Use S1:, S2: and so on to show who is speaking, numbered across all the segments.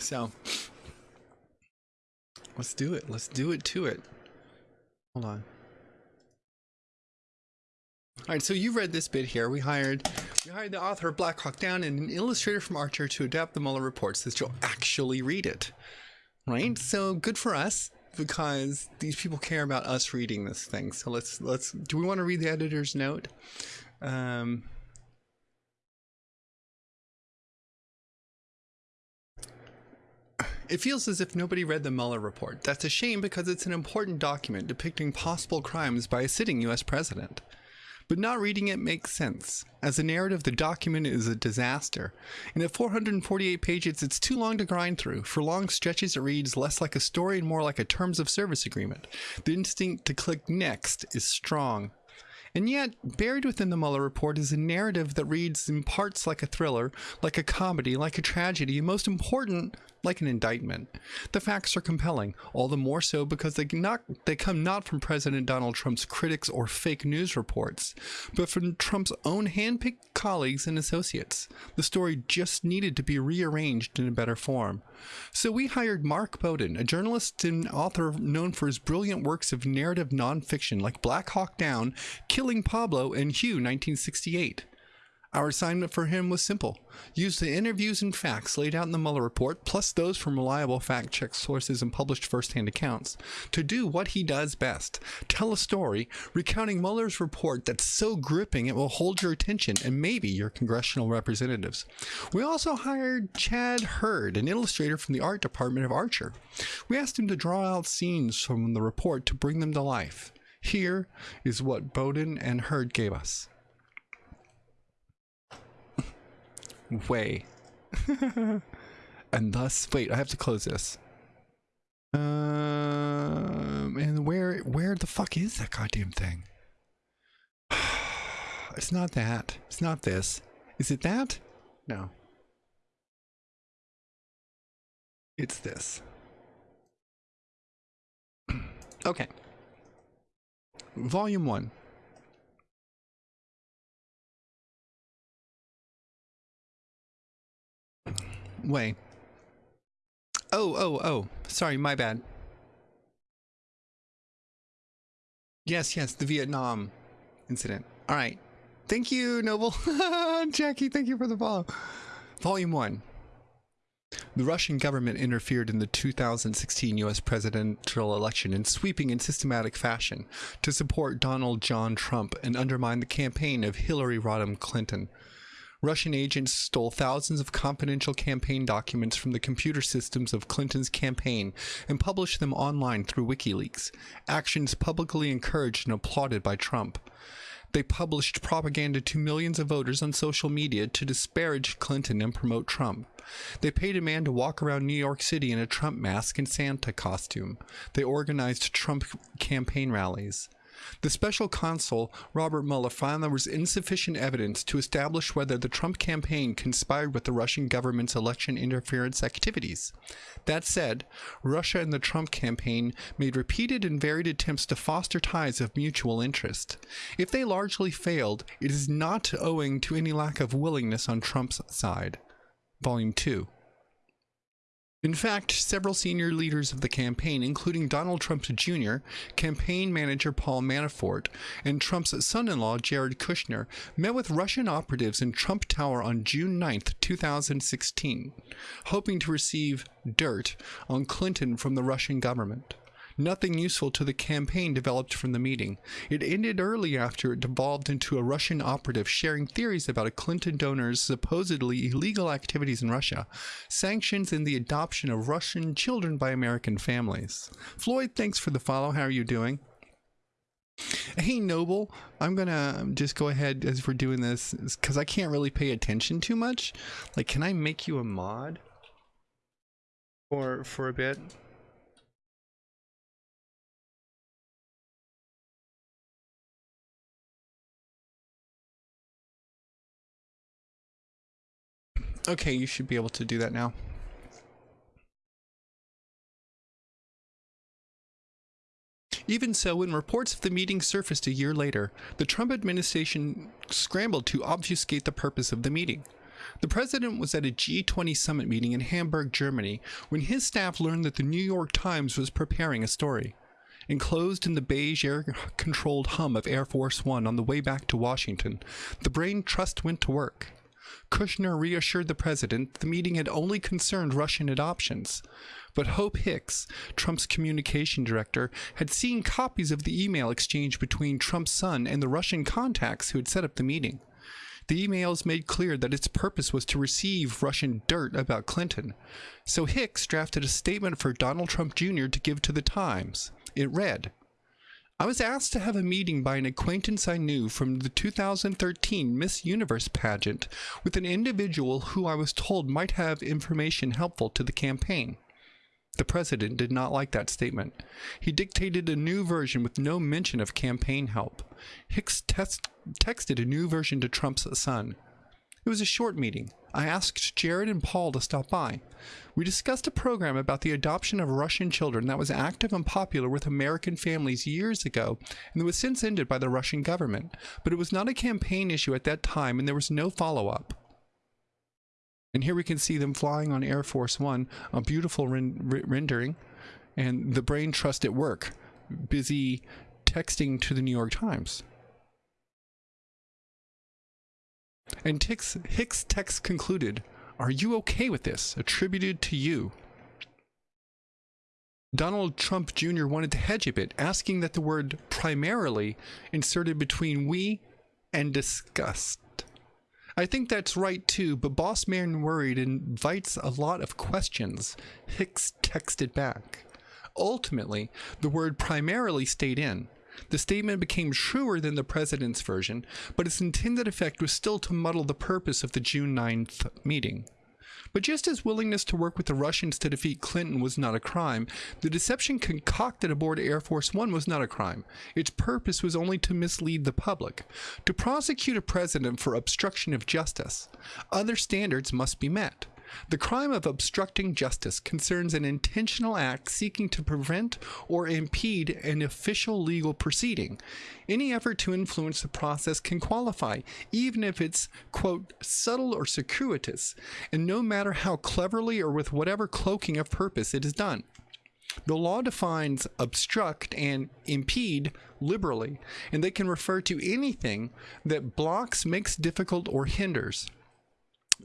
S1: So let's do it. Let's do it to it. Hold on. All right, so you read this bit here. We hired we hired the author of Black Hawk Down and an illustrator from Archer to adapt the Mueller reports that you'll actually read it. Right? So good for us because these people care about us reading this thing. So let's let's do we want to read the editor's note? Um It feels as if nobody read the Mueller report. That's a shame because it's an important document depicting possible crimes by a sitting US president. But not reading it makes sense. As a narrative, the document is a disaster. And at 448 pages, it's too long to grind through. For long stretches, it reads less like a story and more like a terms of service agreement. The instinct to click next is strong. And yet, buried within the Mueller report is a narrative that reads in parts like a thriller, like a comedy, like a tragedy, and most important, like an indictment. The facts are compelling, all the more so because they, not, they come not from President Donald Trump's critics or fake news reports, but from Trump's own handpicked colleagues and associates. The story just needed to be rearranged in a better form. So we hired Mark Bowden, a journalist and author known for his brilliant works of narrative nonfiction like Black Hawk Down, Killing Pablo, and Hue 1968. Our assignment for him was simple. Use the interviews and facts laid out in the Mueller report, plus those from reliable fact check sources and published first-hand accounts, to do what he does best. Tell a story recounting Mueller's report that's so gripping it will hold your attention and maybe your congressional representatives. We also hired Chad Hurd, an illustrator from the art department of Archer. We asked him to draw out scenes from the report to bring them to life. Here is what Bowden and Hurd gave us. Way. and thus, wait, I have to close this. Um, and where, where the fuck is that goddamn thing? it's not that. It's not this. Is it that? No. It's this. okay. Volume 1. Way. Oh, oh, oh. Sorry, my bad. Yes, yes, the Vietnam incident. All right. Thank you, Noble. Jackie, thank you for the follow. Volume 1. The Russian government interfered in the 2016 US presidential election in sweeping and systematic fashion to support Donald John Trump and undermine the campaign of Hillary Rodham Clinton. Russian agents stole thousands of confidential campaign documents from the computer systems of Clinton's campaign and published them online through WikiLeaks, actions publicly encouraged and applauded by Trump. They published propaganda to millions of voters on social media to disparage Clinton and promote Trump. They paid a man to walk around New York City in a Trump mask and Santa costume. They organized Trump campaign rallies. The special counsel, Robert Mueller, found there was insufficient evidence to establish whether the Trump campaign conspired with the Russian government's election interference activities. That said, Russia and the Trump campaign made repeated and varied attempts to foster ties of mutual interest. If they largely failed, it is not owing to any lack of willingness on Trump's side. Volume 2. In fact, several senior leaders of the campaign, including Donald Trump Jr., campaign manager Paul Manafort, and Trump's son-in-law Jared Kushner, met with Russian operatives in Trump Tower on June 9, 2016, hoping to receive dirt on Clinton from the Russian government. Nothing useful to the campaign developed from the meeting. It ended early after it devolved into a Russian operative sharing theories about a Clinton donor's supposedly illegal activities in Russia, sanctions, and the adoption of Russian children by American families. Floyd, thanks for the follow. How are you doing? Hey Noble, I'm gonna just go ahead as we're doing this because I can't really pay attention too much. Like, can I make you a mod for for a bit? Okay, you should be able to do that now. Even so, when reports of the meeting surfaced a year later, the Trump administration scrambled to obfuscate the purpose of the meeting. The president was at a G20 summit meeting in Hamburg, Germany, when his staff learned that the New York Times was preparing a story. Enclosed in the beige air controlled hum of Air Force One on the way back to Washington, the Brain Trust went to work. Kushner reassured the president the meeting had only concerned Russian adoptions. But Hope Hicks, Trump's communication director, had seen copies of the email exchange between Trump's son and the Russian contacts who had set up the meeting. The emails made clear that its purpose was to receive Russian dirt about Clinton. So Hicks drafted a statement for Donald Trump Jr. to give to the Times. It read, I was asked to have a meeting by an acquaintance I knew from the 2013 Miss Universe pageant with an individual who I was told might have information helpful to the campaign. The president did not like that statement. He dictated a new version with no mention of campaign help. Hicks texted a new version to Trump's son. It was a short meeting. I asked Jared and Paul to stop by. We discussed a program about the adoption of Russian children that was active and popular with American families years ago and was since ended by the Russian government, but it was not a campaign issue at that time and there was no follow up. And here we can see them flying on Air Force One, a beautiful ren rendering, and the brain trust at work, busy texting to the New York Times. And Hicks, Hicks' text concluded, Are you okay with this? Attributed to you. Donald Trump Jr. wanted to hedge a bit, asking that the word primarily inserted between we and disgust. I think that's right too, but Boss Man Worried invites a lot of questions. Hicks texted back. Ultimately, the word primarily stayed in. The statement became truer than the president's version, but its intended effect was still to muddle the purpose of the June 9th meeting. But just as willingness to work with the Russians to defeat Clinton was not a crime, the deception concocted aboard Air Force One was not a crime. Its purpose was only to mislead the public, to prosecute a president for obstruction of justice. Other standards must be met. The crime of obstructing justice concerns an intentional act seeking to prevent or impede an official legal proceeding. Any effort to influence the process can qualify, even if it's, quote, subtle or circuitous, and no matter how cleverly or with whatever cloaking of purpose it is done. The law defines obstruct and impede liberally, and they can refer to anything that blocks, makes difficult, or hinders.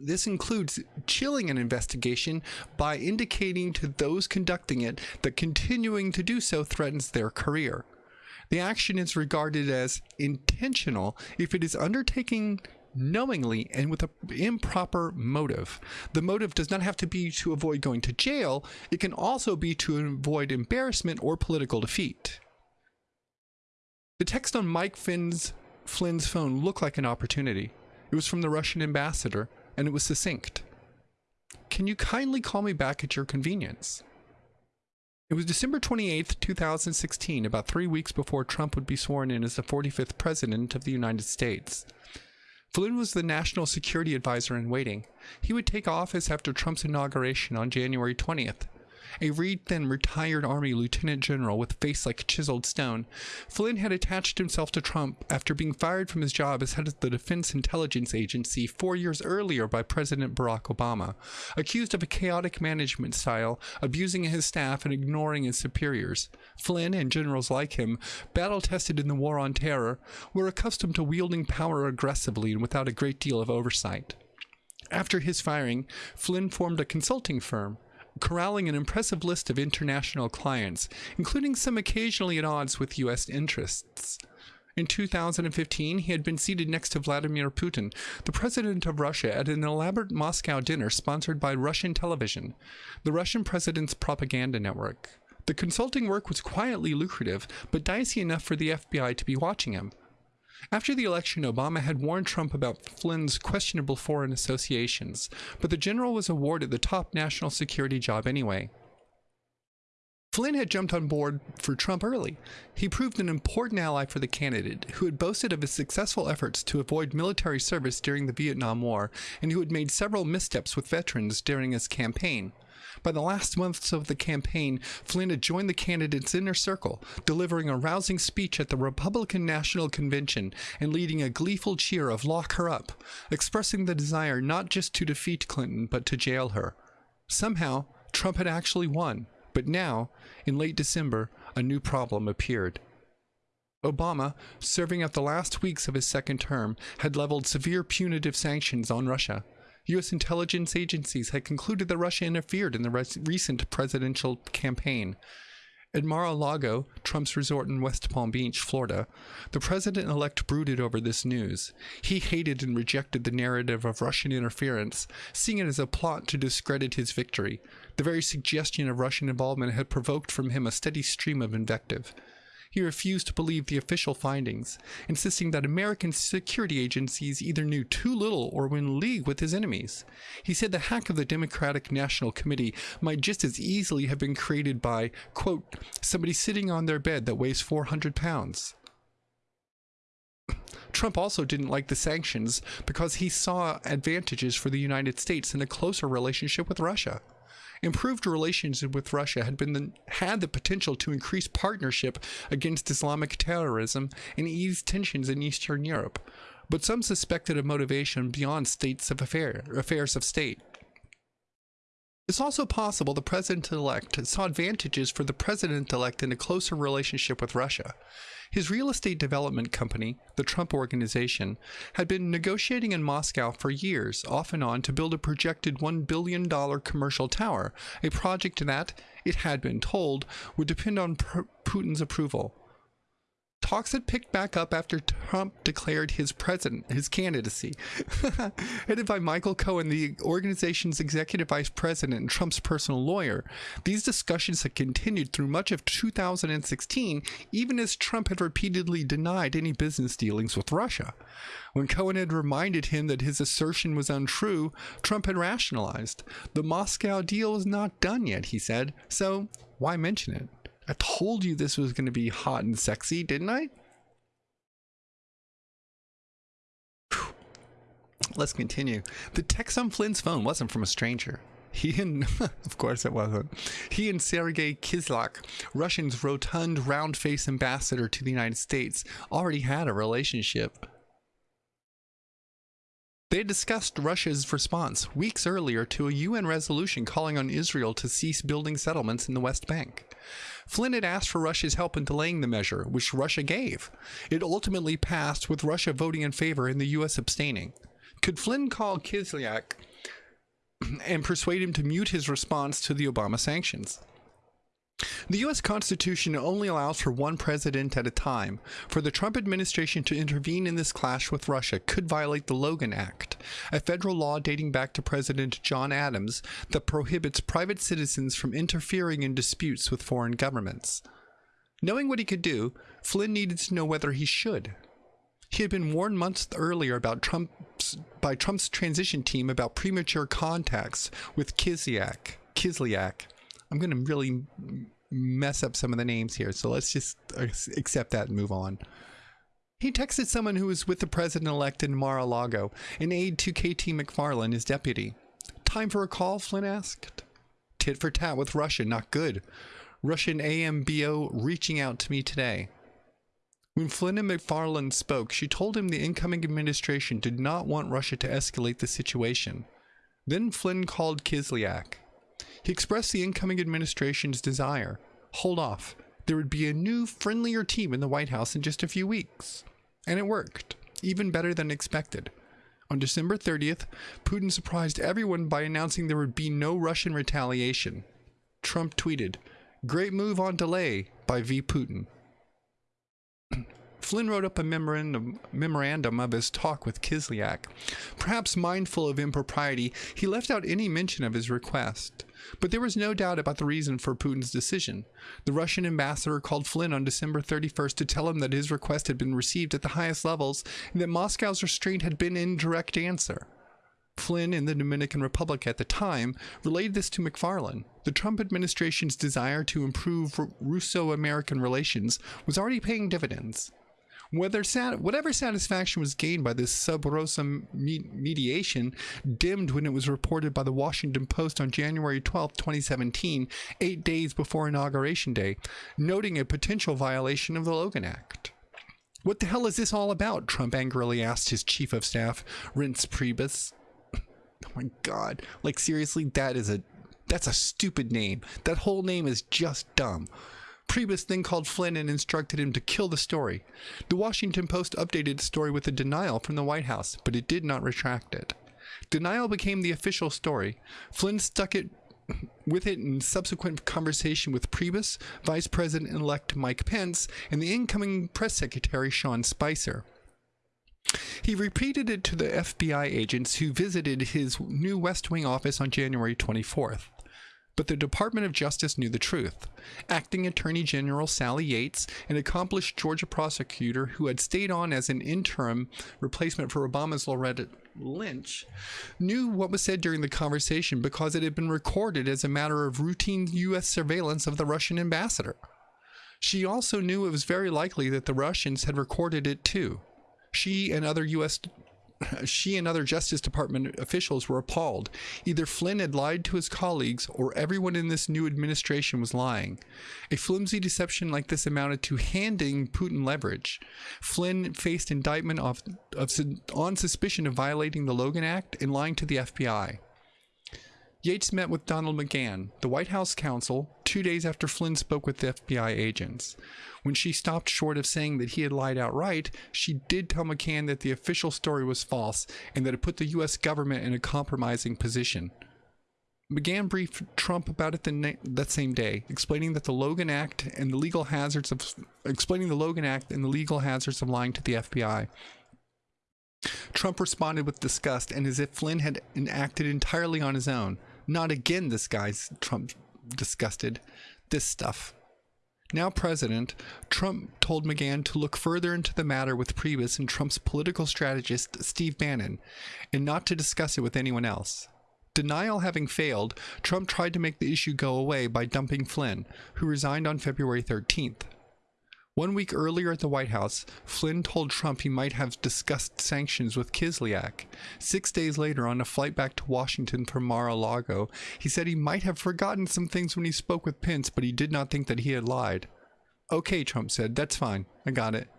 S1: This includes chilling an investigation by indicating to those conducting it that continuing to do so threatens their career. The action is regarded as intentional if it is undertaken knowingly and with an improper motive. The motive does not have to be to avoid going to jail, it can also be to avoid embarrassment or political defeat. The text on Mike Finn's, Flynn's phone looked like an opportunity. It was from the Russian ambassador, and it was succinct. Can you kindly call me back at your convenience? It was December 28, 2016, about three weeks before Trump would be sworn in as the 45th President of the United States. Flynn was the national security advisor in waiting. He would take office after Trump's inauguration on January 20th a reed-thin retired Army lieutenant general with a face like chiseled stone. Flynn had attached himself to Trump after being fired from his job as head of the Defense Intelligence Agency four years earlier by President Barack Obama, accused of a chaotic management style, abusing his staff and ignoring his superiors. Flynn and generals like him, battle-tested in the War on Terror, were accustomed to wielding power aggressively and without a great deal of oversight. After his firing, Flynn formed a consulting firm, corralling an impressive list of international clients, including some occasionally at odds with U.S. interests. In 2015, he had been seated next to Vladimir Putin, the president of Russia, at an elaborate Moscow dinner sponsored by Russian television, the Russian president's propaganda network. The consulting work was quietly lucrative, but dicey enough for the FBI to be watching him. After the election, Obama had warned Trump about Flynn's questionable foreign associations, but the general was awarded the top national security job anyway. Flynn had jumped on board for Trump early. He proved an important ally for the candidate, who had boasted of his successful efforts to avoid military service during the Vietnam War, and who had made several missteps with veterans during his campaign. By the last months of the campaign, Flynn had joined the candidate's inner circle, delivering a rousing speech at the Republican National Convention and leading a gleeful cheer of lock her up, expressing the desire not just to defeat Clinton, but to jail her. Somehow, Trump had actually won, but now, in late December, a new problem appeared. Obama, serving out the last weeks of his second term, had leveled severe punitive sanctions on Russia. U.S. intelligence agencies had concluded that Russia interfered in the recent presidential campaign. At Mar-a-Lago, Trump's resort in West Palm Beach, Florida, the president-elect brooded over this news. He hated and rejected the narrative of Russian interference, seeing it as a plot to discredit his victory. The very suggestion of Russian involvement had provoked from him a steady stream of invective. He refused to believe the official findings, insisting that American security agencies either knew too little or were in league with his enemies. He said the hack of the Democratic National Committee might just as easily have been created by, quote, somebody sitting on their bed that weighs 400 pounds. Trump also didn't like the sanctions because he saw advantages for the United States in a closer relationship with Russia. Improved relations with Russia had been the, had the potential to increase partnership against Islamic terrorism and ease tensions in Eastern Europe, but some suspected a motivation beyond states of affair, affairs of state. It's also possible the president-elect saw advantages for the president-elect in a closer relationship with Russia. His real estate development company, the Trump Organization, had been negotiating in Moscow for years, off and on, to build a projected $1 billion commercial tower, a project that, it had been told, would depend on Putin's approval. Talks had picked back up after Trump declared his president, his candidacy. Headed by Michael Cohen, the organization's executive vice president and Trump's personal lawyer, these discussions had continued through much of 2016, even as Trump had repeatedly denied any business dealings with Russia. When Cohen had reminded him that his assertion was untrue, Trump had rationalized. The Moscow deal is not done yet, he said, so why mention it? I told you this was going to be hot and sexy, didn't I? Whew. Let's continue. The text on Flynn's phone wasn't from a stranger. He and, of course it wasn't. He and Sergei Kislyak, Russia's rotund, round-faced ambassador to the United States, already had a relationship. They discussed Russia's response weeks earlier to a UN resolution calling on Israel to cease building settlements in the West Bank. Flynn had asked for Russia's help in delaying the measure, which Russia gave. It ultimately passed with Russia voting in favor and the U.S. abstaining. Could Flynn call Kislyak and persuade him to mute his response to the Obama sanctions? The U.S. Constitution only allows for one president at a time. For the Trump administration to intervene in this clash with Russia could violate the Logan Act, a federal law dating back to President John Adams that prohibits private citizens from interfering in disputes with foreign governments. Knowing what he could do, Flynn needed to know whether he should. He had been warned months earlier about Trump's, by Trump's transition team about premature contacts with Kislyak. Kislyak. I'm going to really mess up some of the names here, so let's just uh, accept that and move on. He texted someone who was with the president-elect in Mar-a-Lago, an aide to KT McFarland, his deputy. Time for a call, Flynn asked. Tit for tat with Russia, not good. Russian AMBO reaching out to me today. When Flynn and McFarland spoke, she told him the incoming administration did not want Russia to escalate the situation. Then Flynn called Kislyak. He expressed the incoming administration's desire. Hold off. There would be a new, friendlier team in the White House in just a few weeks. And it worked, even better than expected. On December 30th, Putin surprised everyone by announcing there would be no Russian retaliation. Trump tweeted, Great move on delay by V. Putin. Flynn wrote up a memorandum, memorandum of his talk with Kislyak. Perhaps mindful of impropriety, he left out any mention of his request. But there was no doubt about the reason for Putin's decision. The Russian ambassador called Flynn on December 31st to tell him that his request had been received at the highest levels and that Moscow's restraint had been in direct answer. Flynn in the Dominican Republic at the time relayed this to McFarland. The Trump administration's desire to improve Russo American relations was already paying dividends. Whether sat- whatever satisfaction was gained by this sub rosa me- mediation dimmed when it was reported by the Washington Post on January 12, 2017, eight days before Inauguration Day, noting a potential violation of the Logan Act. What the hell is this all about? Trump angrily asked his chief of staff, Reince Priebus. Oh my god. Like seriously, that is a that's a stupid name. That whole name is just dumb. Priebus then called Flynn and instructed him to kill the story. The Washington Post updated the story with a denial from the White House, but it did not retract it. Denial became the official story. Flynn stuck it with it in subsequent conversation with Priebus, Vice President-elect Mike Pence, and the incoming press secretary Sean Spicer. He repeated it to the FBI agents who visited his new West Wing office on January 24th. But the Department of Justice knew the truth. Acting Attorney General Sally Yates, an accomplished Georgia prosecutor who had stayed on as an interim replacement for Obama's Loretta Lynch, knew what was said during the conversation because it had been recorded as a matter of routine U.S. surveillance of the Russian ambassador. She also knew it was very likely that the Russians had recorded it too. She and other U.S she and other Justice Department officials were appalled. Either Flynn had lied to his colleagues or everyone in this new administration was lying. A flimsy deception like this amounted to handing Putin leverage. Flynn faced indictment of, of, on suspicion of violating the Logan Act and lying to the FBI. Yates met with Donald McGahn, the White House counsel, two days after Flynn spoke with the FBI agents. When she stopped short of saying that he had lied outright, she did tell McGahn that the official story was false and that it put the U.S. government in a compromising position. McGahn briefed Trump about it that same day, explaining that the Logan Act and the legal hazards of explaining the Logan Act and the legal hazards of lying to the FBI. Trump responded with disgust and as if Flynn had acted entirely on his own. Not again, this guy's Trump disgusted. This stuff. Now president, Trump told McGahn to look further into the matter with Priebus and Trump's political strategist, Steve Bannon, and not to discuss it with anyone else. Denial having failed, Trump tried to make the issue go away by dumping Flynn, who resigned on February 13th. One week earlier at the White House, Flynn told Trump he might have discussed sanctions with Kislyak. Six days later, on a flight back to Washington from Mar-a-Lago, he said he might have forgotten some things when he spoke with Pence, but he did not think that he had lied. Okay, Trump said, that's fine. I got it.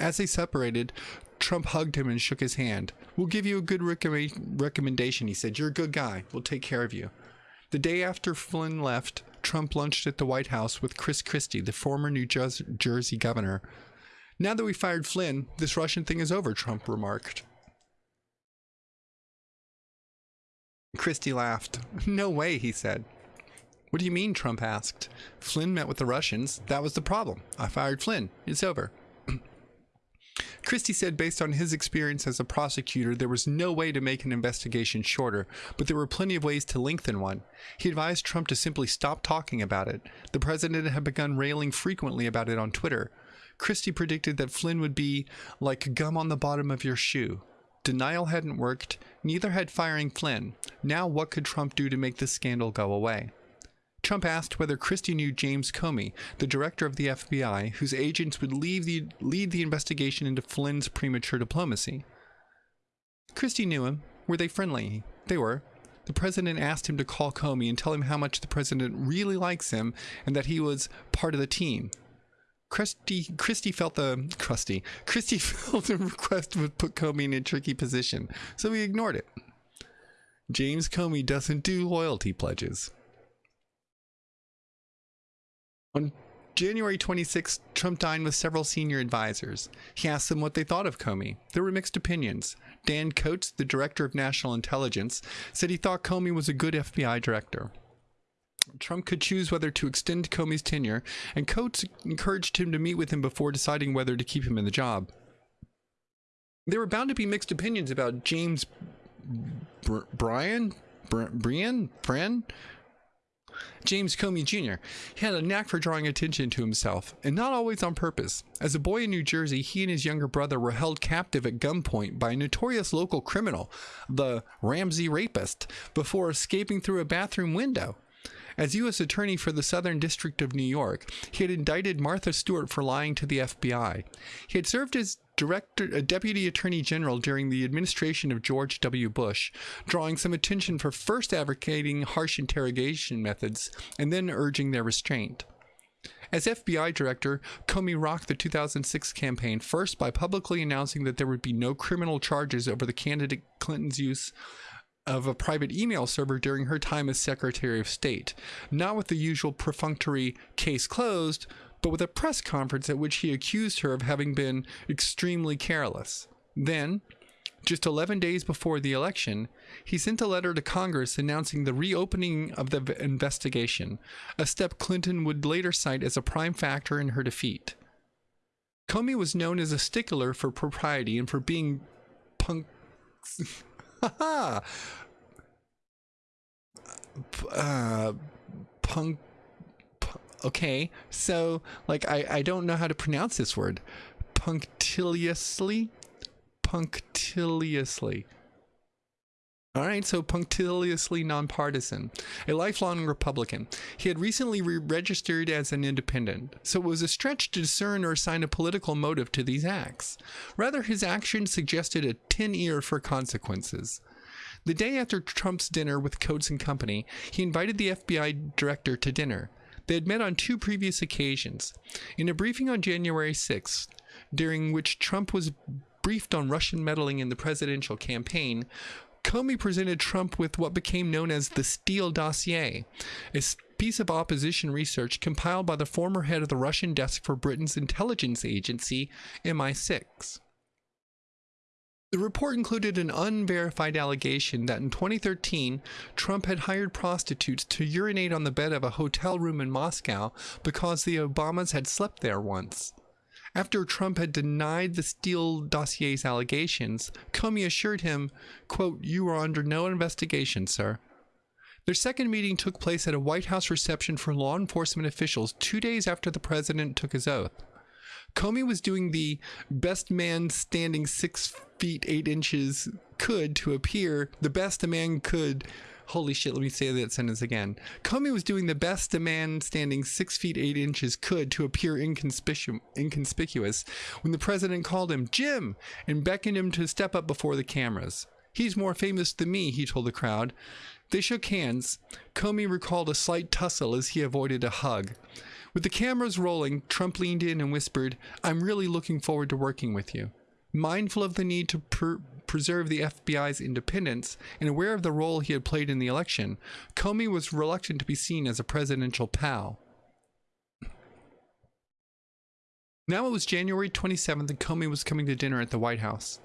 S1: As they separated, Trump hugged him and shook his hand. We'll give you a good recommendation, he said. You're a good guy. We'll take care of you. The day after Flynn left, Trump lunched at the White House with Chris Christie, the former New Jersey governor. Now that we fired Flynn, this Russian thing is over, Trump remarked. Christie laughed. No way, he said. What do you mean? Trump asked. Flynn met with the Russians. That was the problem. I fired Flynn. It's over. Christie said based on his experience as a prosecutor, there was no way to make an investigation shorter, but there were plenty of ways to lengthen one. He advised Trump to simply stop talking about it. The president had begun railing frequently about it on Twitter. Christie predicted that Flynn would be like gum on the bottom of your shoe. Denial hadn't worked, neither had firing Flynn. Now what could Trump do to make this scandal go away? Trump asked whether Christie knew James Comey, the director of the FBI, whose agents would the, lead the investigation into Flynn's premature diplomacy. Christie knew him. Were they friendly? They were. The president asked him to call Comey and tell him how much the president really likes him and that he was part of the team. Christie, Christie felt the crusty. Christie felt the request would put Comey in a tricky position, so he ignored it. James Comey doesn't do loyalty pledges. On January 26, Trump dined with several senior advisors. He asked them what they thought of Comey. There were mixed opinions. Dan Coats, the director of national intelligence, said he thought Comey was a good FBI director. Trump could choose whether to extend Comey's tenure, and Coats encouraged him to meet with him before deciding whether to keep him in the job. There were bound to be mixed opinions about James Br Brian, Br Brian, Bren, James Comey Jr. He had a knack for drawing attention to himself, and not always on purpose. As a boy in New Jersey, he and his younger brother were held captive at gunpoint by a notorious local criminal, the Ramsey Rapist, before escaping through a bathroom window. As U.S. Attorney for the Southern District of New York, he had indicted Martha Stewart for lying to the FBI. He had served as Director, a Deputy Attorney General during the administration of George W. Bush, drawing some attention for first advocating harsh interrogation methods and then urging their restraint. As FBI director, Comey rocked the 2006 campaign first by publicly announcing that there would be no criminal charges over the candidate Clinton's use of a private email server during her time as Secretary of State, not with the usual perfunctory case closed, but with a press conference at which he accused her of having been extremely careless. Then, just 11 days before the election, he sent a letter to Congress announcing the reopening of the investigation, a step Clinton would later cite as a prime factor in her defeat. Comey was known as a stickler for propriety and for being punk. uh, punk. Okay, so like I I don't know how to pronounce this word. Punctiliously punctiliously. All right, so punctiliously nonpartisan, a lifelong Republican. He had recently re registered as an independent, so it was a stretch to discern or assign a political motive to these acts. Rather, his actions suggested a tin ear for consequences. The day after Trump's dinner with Coats and Company, he invited the FBI director to dinner. They had met on two previous occasions. In a briefing on January 6th, during which Trump was briefed on Russian meddling in the presidential campaign, Comey presented Trump with what became known as the Steele dossier, a piece of opposition research compiled by the former head of the Russian desk for Britain's intelligence agency, MI6. The report included an unverified allegation that in 2013, Trump had hired prostitutes to urinate on the bed of a hotel room in Moscow because the Obamas had slept there once. After Trump had denied the Steele dossier's allegations, Comey assured him, quote, You are under no investigation, sir. Their second meeting took place at a White House reception for law enforcement officials two days after the president took his oath. Comey was doing the best man standing six feet eight inches could to appear the best a man could Holy shit, let me say that sentence again. Comey was doing the best a man standing six feet eight inches could to appear inconspicu- inconspicuous when the president called him Jim and beckoned him to step up before the cameras. He's more famous than me, he told the crowd. They shook hands. Comey recalled a slight tussle as he avoided a hug. With the cameras rolling, Trump leaned in and whispered, I'm really looking forward to working with you. Mindful of the need to preserve the FBI's independence and aware of the role he had played in the election, Comey was reluctant to be seen as a presidential pal. Now it was January 27th and Comey was coming to dinner at the White House.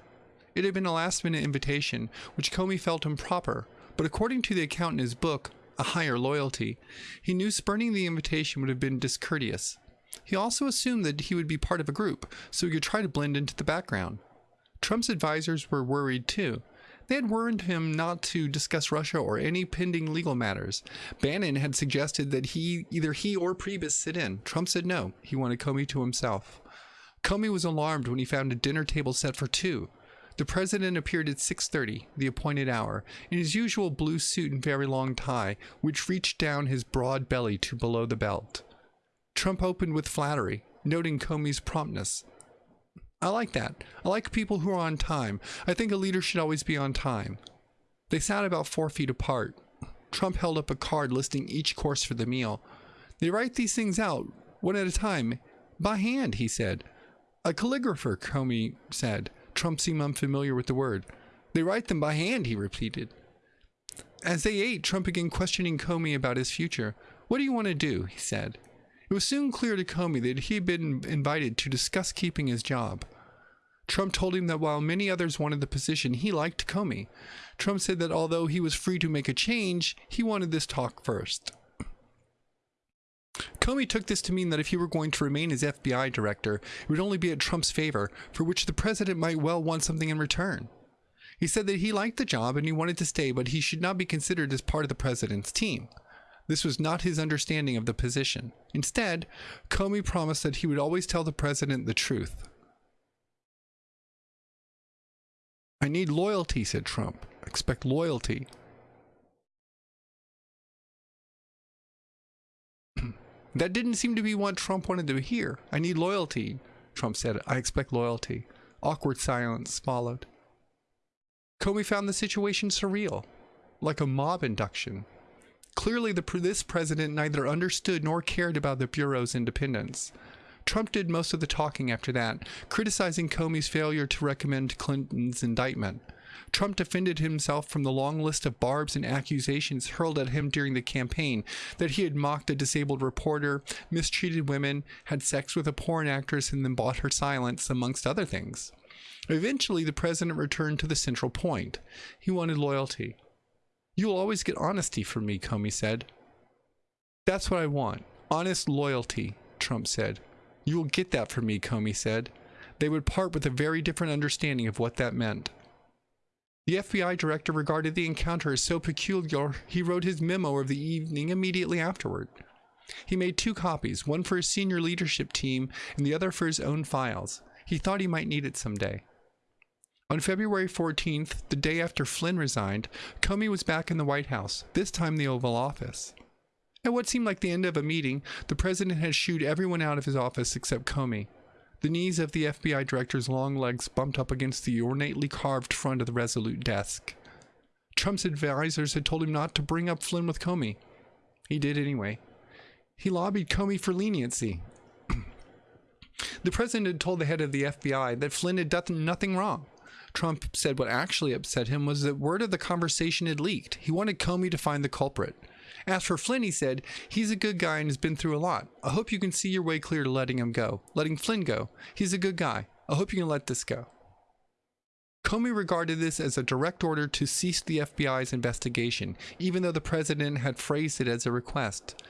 S1: It had been a last minute invitation, which Comey felt improper, but according to the account in his book, A Higher Loyalty, he knew spurning the invitation would have been discourteous. He also assumed that he would be part of a group, so he could try to blend into the background. Trump's advisors were worried too. They had warned him not to discuss Russia or any pending legal matters. Bannon had suggested that he either he or Priebus sit in. Trump said no. He wanted Comey to himself. Comey was alarmed when he found a dinner table set for two. The president appeared at 6:30, the appointed hour, in his usual blue suit and very long tie, which reached down his broad belly to below the belt. Trump opened with flattery, noting Comey's promptness. I like that. I like people who are on time. I think a leader should always be on time. They sat about four feet apart. Trump held up a card listing each course for the meal. They write these things out, one at a time, by hand, he said. A calligrapher, Comey said. Trump seemed unfamiliar with the word. They write them by hand, he repeated. As they ate, Trump began questioning Comey about his future. What do you want to do? he said. It was soon clear to Comey that he had been invited to discuss keeping his job. Trump told him that while many others wanted the position, he liked Comey. Trump said that although he was free to make a change, he wanted this talk first. Comey took this to mean that if he were going to remain as FBI director, it would only be at Trump's favor, for which the president might well want something in return. He said that he liked the job and he wanted to stay, but he should not be considered as part of the president's team. This was not his understanding of the position. Instead, Comey promised that he would always tell the president the truth. I need loyalty, said Trump. Expect loyalty. That didn't seem to be what Trump wanted to hear. I need loyalty, Trump said. I expect loyalty. Awkward silence followed. Comey found the situation surreal, like a mob induction. Clearly, the, this president neither understood nor cared about the Bureau's independence. Trump did most of the talking after that, criticizing Comey's failure to recommend Clinton's indictment. Trump defended himself from the long list of barbs and accusations hurled at him during the campaign that he had mocked a disabled reporter, mistreated women, had sex with a porn actress, and then bought her silence, amongst other things. Eventually, the president returned to the central point. He wanted loyalty. You'll always get honesty from me, Comey said. That's what I want. Honest loyalty, Trump said. You will get that from me, Comey said. They would part with a very different understanding of what that meant. The FBI director regarded the encounter as so peculiar, he wrote his memo of the evening immediately afterward. He made two copies, one for his senior leadership team and the other for his own files. He thought he might need it someday. On February 14th, the day after Flynn resigned, Comey was back in the White House, this time the Oval Office. At what seemed like the end of a meeting, the president had shooed everyone out of his office except Comey. The knees of the FBI director's long legs bumped up against the ornately carved front of the resolute desk. Trump's advisors had told him not to bring up Flynn with Comey. He did anyway. He lobbied Comey for leniency. the president had told the head of the FBI that Flynn had done nothing wrong. Trump said what actually upset him was that word of the conversation had leaked. He wanted Comey to find the culprit. As for Flynn, he said, he's a good guy and has been through a lot. I hope you can see your way clear to letting him go, letting Flynn go. He's a good guy. I hope you can let this go. Comey regarded this as a direct order to cease the FBI's investigation, even though the president had phrased it as a request.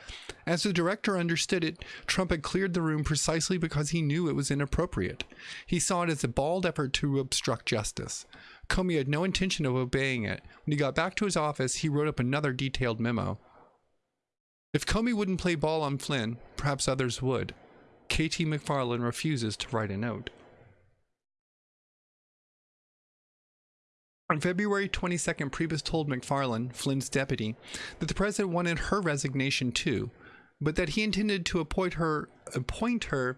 S1: As the director understood it, Trump had cleared the room precisely because he knew it was inappropriate. He saw it as a bald effort to obstruct justice. Comey had no intention of obeying it. When he got back to his office, he wrote up another detailed memo. If Comey wouldn't play ball on Flynn, perhaps others would. KT McFarland refuses to write a note. On February 22nd, Priebus told McFarland, Flynn's deputy, that the president wanted her resignation too, but that he intended to appoint her, appoint her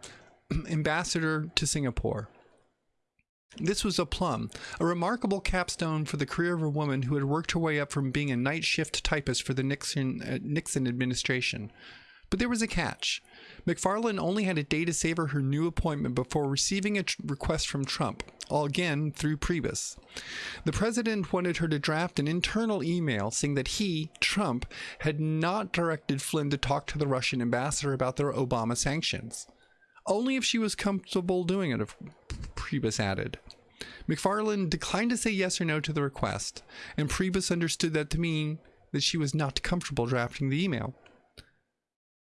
S1: ambassador to Singapore. This was a plum, a remarkable capstone for the career of a woman who had worked her way up from being a night shift typist for the Nixon, uh, Nixon administration. But there was a catch. McFarland only had a day to savor her new appointment before receiving a request from Trump, all again through Priebus. The president wanted her to draft an internal email saying that he, Trump, had not directed Flynn to talk to the Russian ambassador about their Obama sanctions. Only if she was comfortable doing it, Priebus added. McFarland declined to say yes or no to the request, and Priebus understood that to mean that she was not comfortable drafting the email.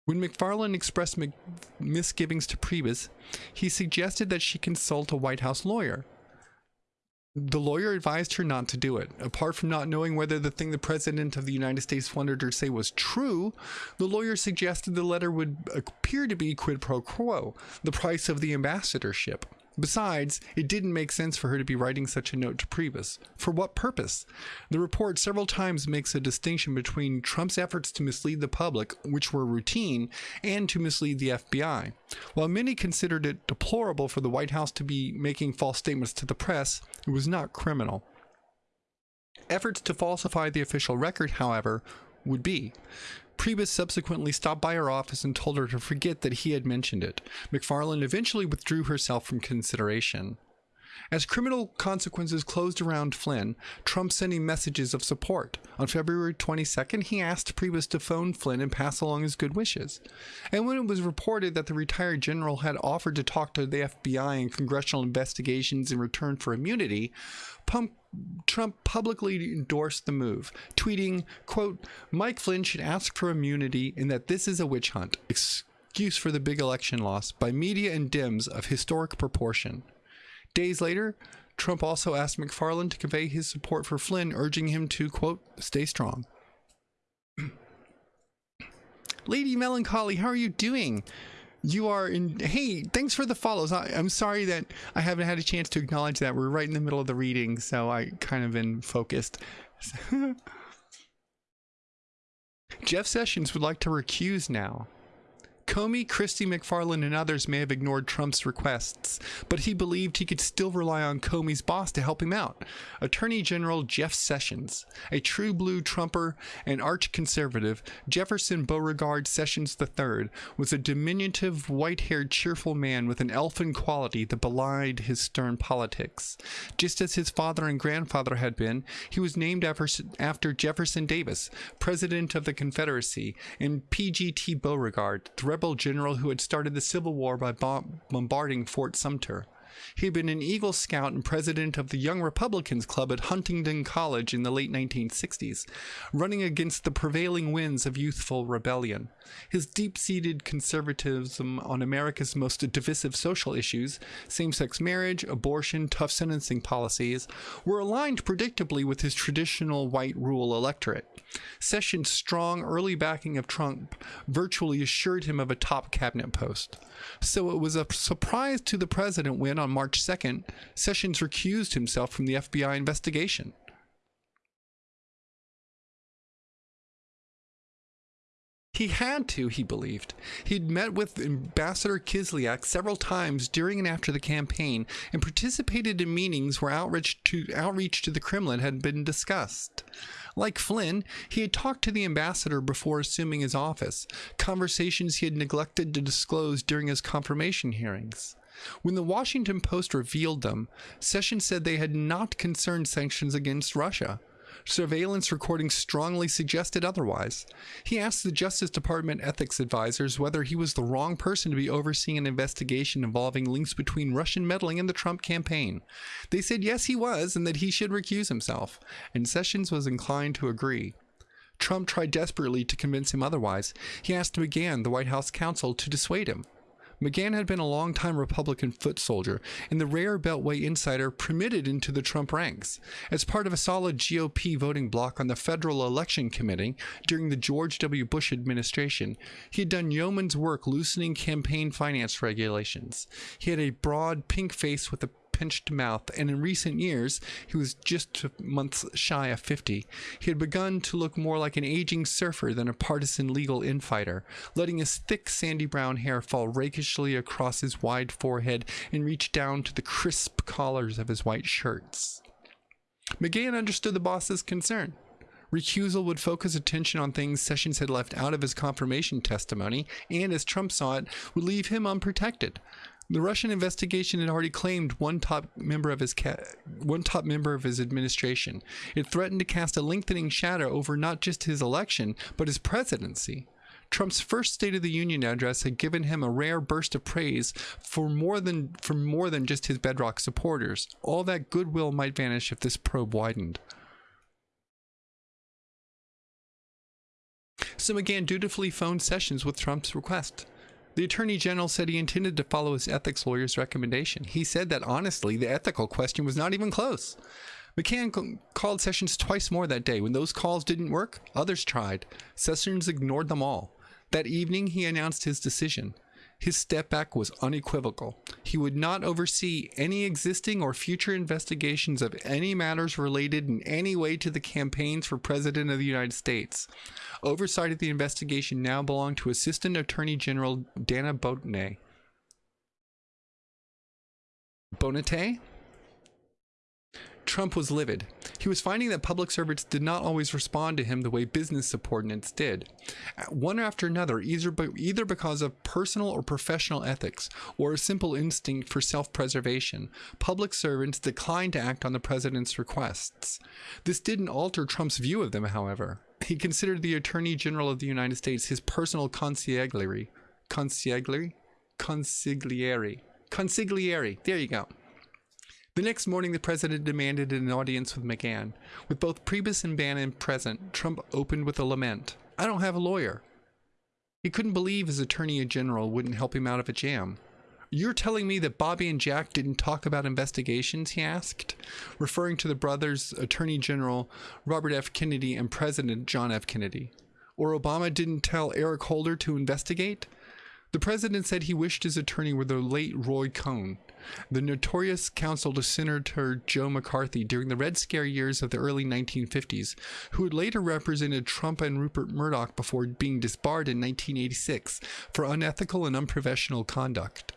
S1: When McFarland expressed misgivings to Priebus, he suggested that she consult a White House lawyer. The lawyer advised her not to do it. Apart from not knowing whether the thing the President of the United States wanted her to say was true, the lawyer suggested the letter would appear to be quid pro quo, the price of the ambassadorship. Besides, it didn't make sense for her to be writing such a note to Priebus. For what purpose? The report several times makes a distinction between Trump's efforts to mislead the public, which were routine, and to mislead the FBI. While many considered it deplorable for the White House to be making false statements to the press, it was not criminal. Efforts to falsify the official record, however, would be. Priebus subsequently stopped by her office and told her to forget that he had mentioned it. McFarland eventually withdrew herself from consideration. As criminal consequences closed around Flynn, Trump sending messages of support. On February 22nd, he asked Priebus to phone Flynn and pass along his good wishes. And when it was reported that the retired general had offered to talk to the FBI and congressional investigations in return for immunity, Pump Trump publicly endorsed the move, tweeting, quote, Mike Flynn should ask for immunity and that this is a witch hunt, excuse for the big election loss by media and Dems of historic proportion. Days later, Trump also asked McFarland to convey his support for Flynn, urging him to, quote, stay strong. Lady Melancholy, how are you doing? You are in. Hey, thanks for the follows. I, am sorry that I haven't had a chance to acknowledge that. We're right in the middle of the reading, so I kind of been focused. Jeff Sessions would like to recuse now. Comey, Christie McFarland, and others may have ignored Trump's requests, but he believed he could still rely on Comey's boss to help him out, Attorney General Jeff Sessions. A true blue Trumper and arch conservative, Jefferson Beauregard Sessions III was a diminutive, white haired, cheerful man with an elfin quality that belied his stern politics. Just as his father and grandfather had been, he was named after Jefferson Davis, President of the Confederacy, and P.G.T. Beauregard, the rebel general who had started the Civil War by bombarding Fort Sumter. He had been an Eagle Scout and president of the Young Republicans Club at Huntingdon College in the late 1960s, running against the prevailing winds of youthful rebellion. His deep seated conservatism on America's most divisive social issues, same sex marriage, abortion, tough sentencing policies, were aligned predictably with his traditional white rural electorate. Sessions' strong early backing of Trump virtually assured him of a top cabinet post. So it was a surprise to the president when, on March 2nd, Sessions recused himself from the FBI investigation. He had to, he believed. He'd met with Ambassador Kislyak several times during and after the campaign and participated in meetings where outreach to, outreach to the Kremlin had been discussed. Like Flynn, he had talked to the ambassador before assuming his office, conversations he had neglected to disclose during his confirmation hearings. When the Washington Post revealed them, Sessions said they had not concerned sanctions against Russia. Surveillance recordings strongly suggested otherwise. He asked the Justice Department ethics advisors whether he was the wrong person to be overseeing an investigation involving links between Russian meddling and the Trump campaign. They said yes, he was, and that he should recuse himself, and Sessions was inclined to agree. Trump tried desperately to convince him otherwise. He asked McGahn, the White House counsel, to dissuade him. McGahn had been a longtime Republican foot soldier and the rare Beltway insider permitted into the Trump ranks. As part of a solid GOP voting bloc on the Federal Election Committee during the George W. Bush administration, he had done yeoman's work loosening campaign finance regulations. He had a broad pink face with a pinched mouth, and in recent years, he was just months shy of 50. He had begun to look more like an aging surfer than a partisan legal infighter, letting his thick sandy brown hair fall rakishly across his wide forehead and reach down to the crisp collars of his white shirts. McGahn understood the boss's concern. Recusal would focus attention on things Sessions had left out of his confirmation testimony, and as Trump saw it, would leave him unprotected. The Russian investigation had already claimed one top member of his one top member of his administration. It threatened to cast a lengthening shadow over not just his election, but his presidency. Trump's first State of the Union address had given him a rare burst of praise for more than for more than just his bedrock supporters. All that goodwill might vanish if this probe widened. So McGahn dutifully phoned Sessions with Trump's request. The Attorney General said he intended to follow his ethics lawyer's recommendation. He said that honestly, the ethical question was not even close. McGahn called Sessions twice more that day. When those calls didn't work, others tried. Sessions ignored them all. That evening, he announced his decision. His step back was unequivocal. He would not oversee any existing or future investigations of any matters related in any way to the campaigns for President of the United States. Oversight of the investigation now belonged to Assistant Attorney General Dana Bonet. Bonate? Trump was livid. He was finding that public servants did not always respond to him the way business subordinates did. One after another, either, either because of personal or professional ethics, or a simple instinct for self preservation, public servants declined to act on the president's requests. This didn't alter Trump's view of them, however. He considered the Attorney General of the United States his personal consigliere. Consigliere? Consigliere. Consigliere. There you go. The next morning, the president demanded an audience with McGahn. With both Priebus and Bannon present, Trump opened with a lament. I don't have a lawyer. He couldn't believe his attorney general wouldn't help him out of a jam. You're telling me that Bobby and Jack didn't talk about investigations? He asked, referring to the brothers, Attorney General Robert F. Kennedy and President John F. Kennedy. Or Obama didn't tell Eric Holder to investigate? The president said he wished his attorney were the late Roy Cohn. The notorious counsel to Senator Joe McCarthy during the Red Scare years of the early 1950s, who had later represented Trump and Rupert Murdoch before being disbarred in 1986 for unethical and unprofessional conduct.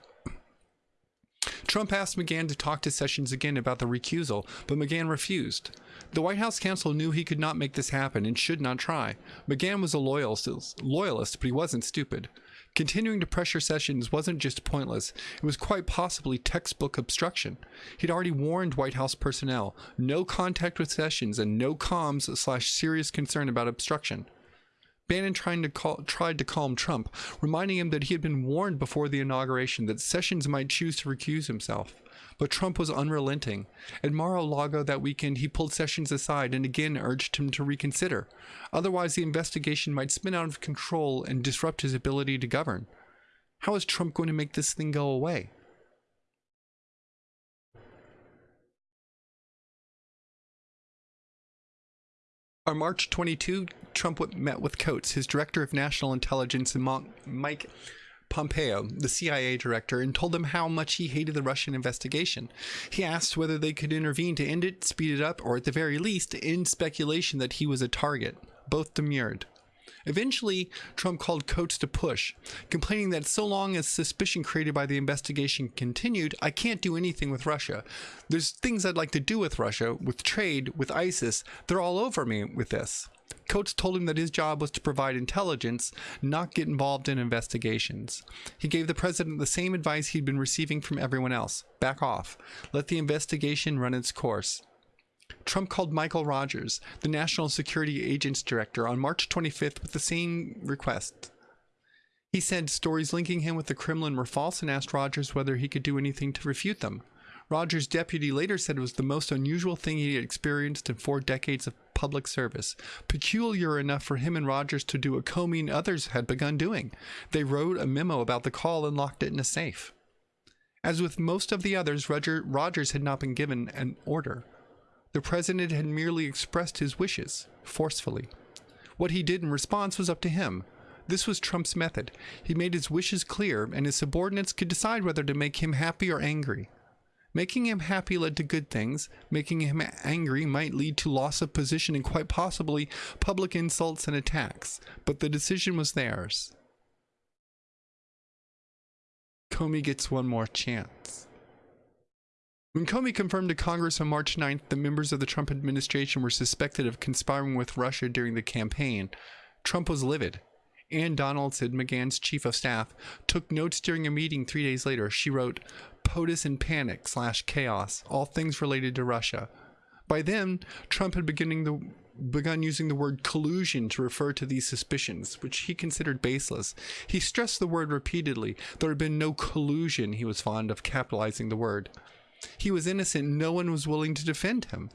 S1: Trump asked McGahn to talk to Sessions again about the recusal, but McGahn refused. The White House counsel knew he could not make this happen and should not try. McGahn was a loyalist, loyalist, but he wasn't stupid. Continuing to pressure Sessions wasn't just pointless, it was quite possibly textbook obstruction. He'd already warned White House personnel no contact with Sessions and no comms slash serious concern about obstruction. Bannon to, call, tried to calm Trump, reminding him that he had been warned before the inauguration that Sessions might choose to recuse himself. But Trump was unrelenting. At Mar-a-Lago that weekend, he pulled Sessions aside and again urged him to reconsider. Otherwise, the investigation might spin out of control and disrupt his ability to govern. How is Trump going to make this thing go away? On March 22, Trump met with Coats, his director of national intelligence, and Mike Pompeo, the CIA director, and told them how much he hated the Russian investigation. He asked whether they could intervene to end it, speed it up, or at the very least, end speculation that he was a target. Both demurred. Eventually, Trump called Coats to push, complaining that so long as suspicion created by the investigation continued, I can't do anything with Russia. There's things I'd like to do with Russia, with trade, with ISIS. They're all over me with this. Coats told him that his job was to provide intelligence, not get involved in investigations. He gave the president the same advice he'd been receiving from everyone else back off, let the investigation run its course. Trump called Michael Rogers, the National Security Agents Director, on March 25th with the same request. He said stories linking him with the Kremlin were false and asked Rogers whether he could do anything to refute them. Rogers' deputy later said it was the most unusual thing he had experienced in four decades of public service, peculiar enough for him and Rogers to do a Comey and others had begun doing. They wrote a memo about the call and locked it in a safe. As with most of the others, Roger, Rogers had not been given an order. The president had merely expressed his wishes, forcefully. What he did in response was up to him. This was Trump's method. He made his wishes clear, and his subordinates could decide whether to make him happy or angry. Making him happy led to good things. Making him angry might lead to loss of position and quite possibly public insults and attacks. But the decision was theirs. Comey gets one more chance. When Comey confirmed to Congress on March 9th that members of the Trump administration were suspected of conspiring with Russia during the campaign, Trump was livid. Ann Donaldson, McGahn's chief of staff, took notes during a meeting three days later. She wrote, POTUS in panic slash chaos, all things related to Russia. By then, Trump had beginning the, begun using the word collusion to refer to these suspicions, which he considered baseless. He stressed the word repeatedly. There had been no collusion, he was fond of capitalizing the word. He was innocent. No one was willing to defend him.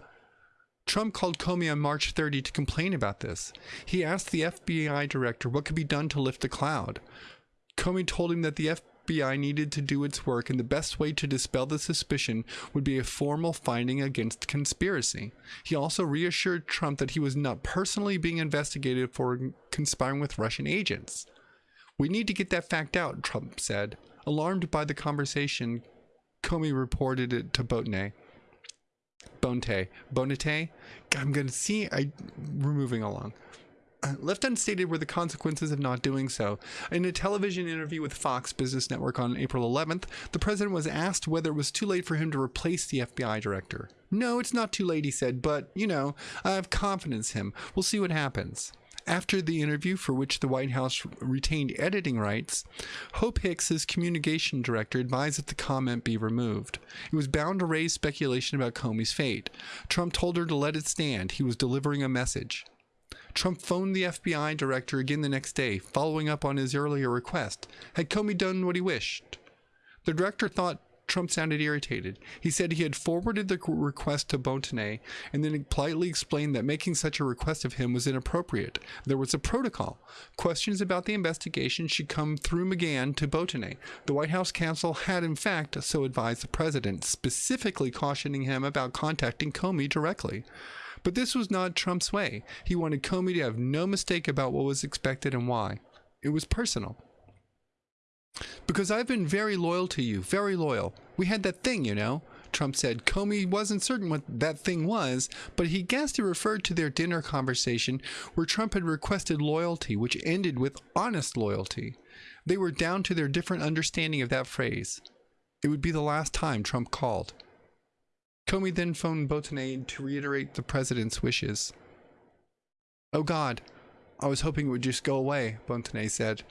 S1: Trump called Comey on March 30 to complain about this. He asked the FBI director what could be done to lift the cloud. Comey told him that the FBI needed to do its work and the best way to dispel the suspicion would be a formal finding against conspiracy. He also reassured Trump that he was not personally being investigated for conspiring with Russian agents. We need to get that fact out, Trump said. Alarmed by the conversation, Comey reported it to Boatney. Bonte. Bonete? I'm going to see. I, we're moving along. Uh, left unstated were the consequences of not doing so. In a television interview with Fox Business Network on April 11th, the president was asked whether it was too late for him to replace the FBI director. No, it's not too late, he said, but, you know, I have confidence in him. We'll see what happens. After the interview, for which the White House retained editing rights, Hope Hicks, his communication director, advised that the comment be removed. It was bound to raise speculation about Comey's fate. Trump told her to let it stand. He was delivering a message. Trump phoned the FBI director again the next day, following up on his earlier request. Had Comey done what he wished? The director thought Trump sounded irritated. He said he had forwarded the request to Bontene and then politely explained that making such a request of him was inappropriate. There was a protocol. Questions about the investigation should come through McGahn to Bontene. The White House counsel had, in fact, so advised the president, specifically cautioning him about contacting Comey directly. But this was not Trump's way. He wanted Comey to have no mistake about what was expected and why. It was personal. Because I've been very loyal to you, very loyal. We had that thing, you know. Trump said Comey wasn't certain what that thing was, but he guessed it referred to their dinner conversation where Trump had requested loyalty, which ended with honest loyalty. They were down to their different understanding of that phrase. It would be the last time Trump called. Comey then phoned Bottonet to reiterate the president's wishes. Oh God, I was hoping it would just go away, Bottonet said.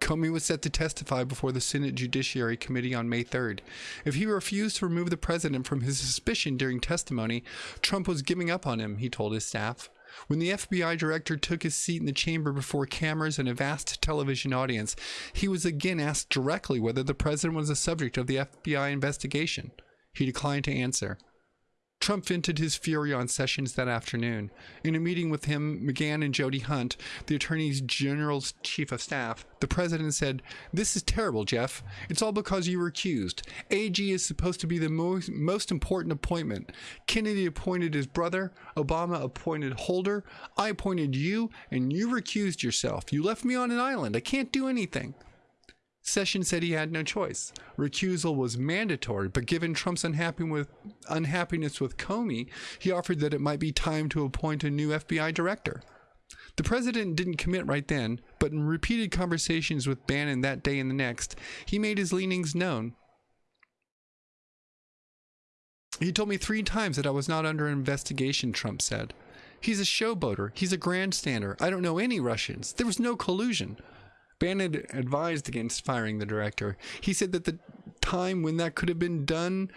S1: Comey was set to testify before the Senate Judiciary Committee on May 3rd. If he refused to remove the president from his suspicion during testimony, Trump was giving up on him, he told his staff. When the FBI director took his seat in the chamber before cameras and a vast television audience, he was again asked directly whether the president was the subject of the FBI investigation. He declined to answer. Trump vented his fury on Sessions that afternoon. In a meeting with him, McGahn, and Jody Hunt, the Attorney General's chief of staff, the president said, This is terrible, Jeff. It's all because you were accused. AG is supposed to be the most, most important appointment. Kennedy appointed his brother, Obama appointed Holder, I appointed you, and you recused yourself. You left me on an island. I can't do anything. Sessions said he had no choice. Recusal was mandatory, but given Trump's with, unhappiness with Comey, he offered that it might be time to appoint a new FBI director. The president didn't commit right then, but in repeated conversations with Bannon that day and the next, he made his leanings known. He told me three times that I was not under investigation, Trump said. He's a showboater. He's a grandstander. I don't know any Russians. There was no collusion. Bannon advised against firing the director. He said that the time when that could have been done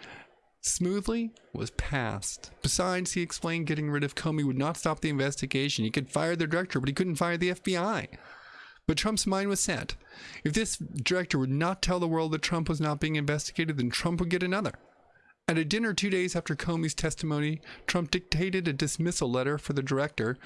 S1: smoothly was past. Besides, he explained getting rid of Comey would not stop the investigation. He could fire the director, but he couldn't fire the FBI. But Trump's mind was set. If this director would not tell the world that Trump was not being investigated, then Trump would get another. At a dinner two days after Comey's testimony, Trump dictated a dismissal letter for the director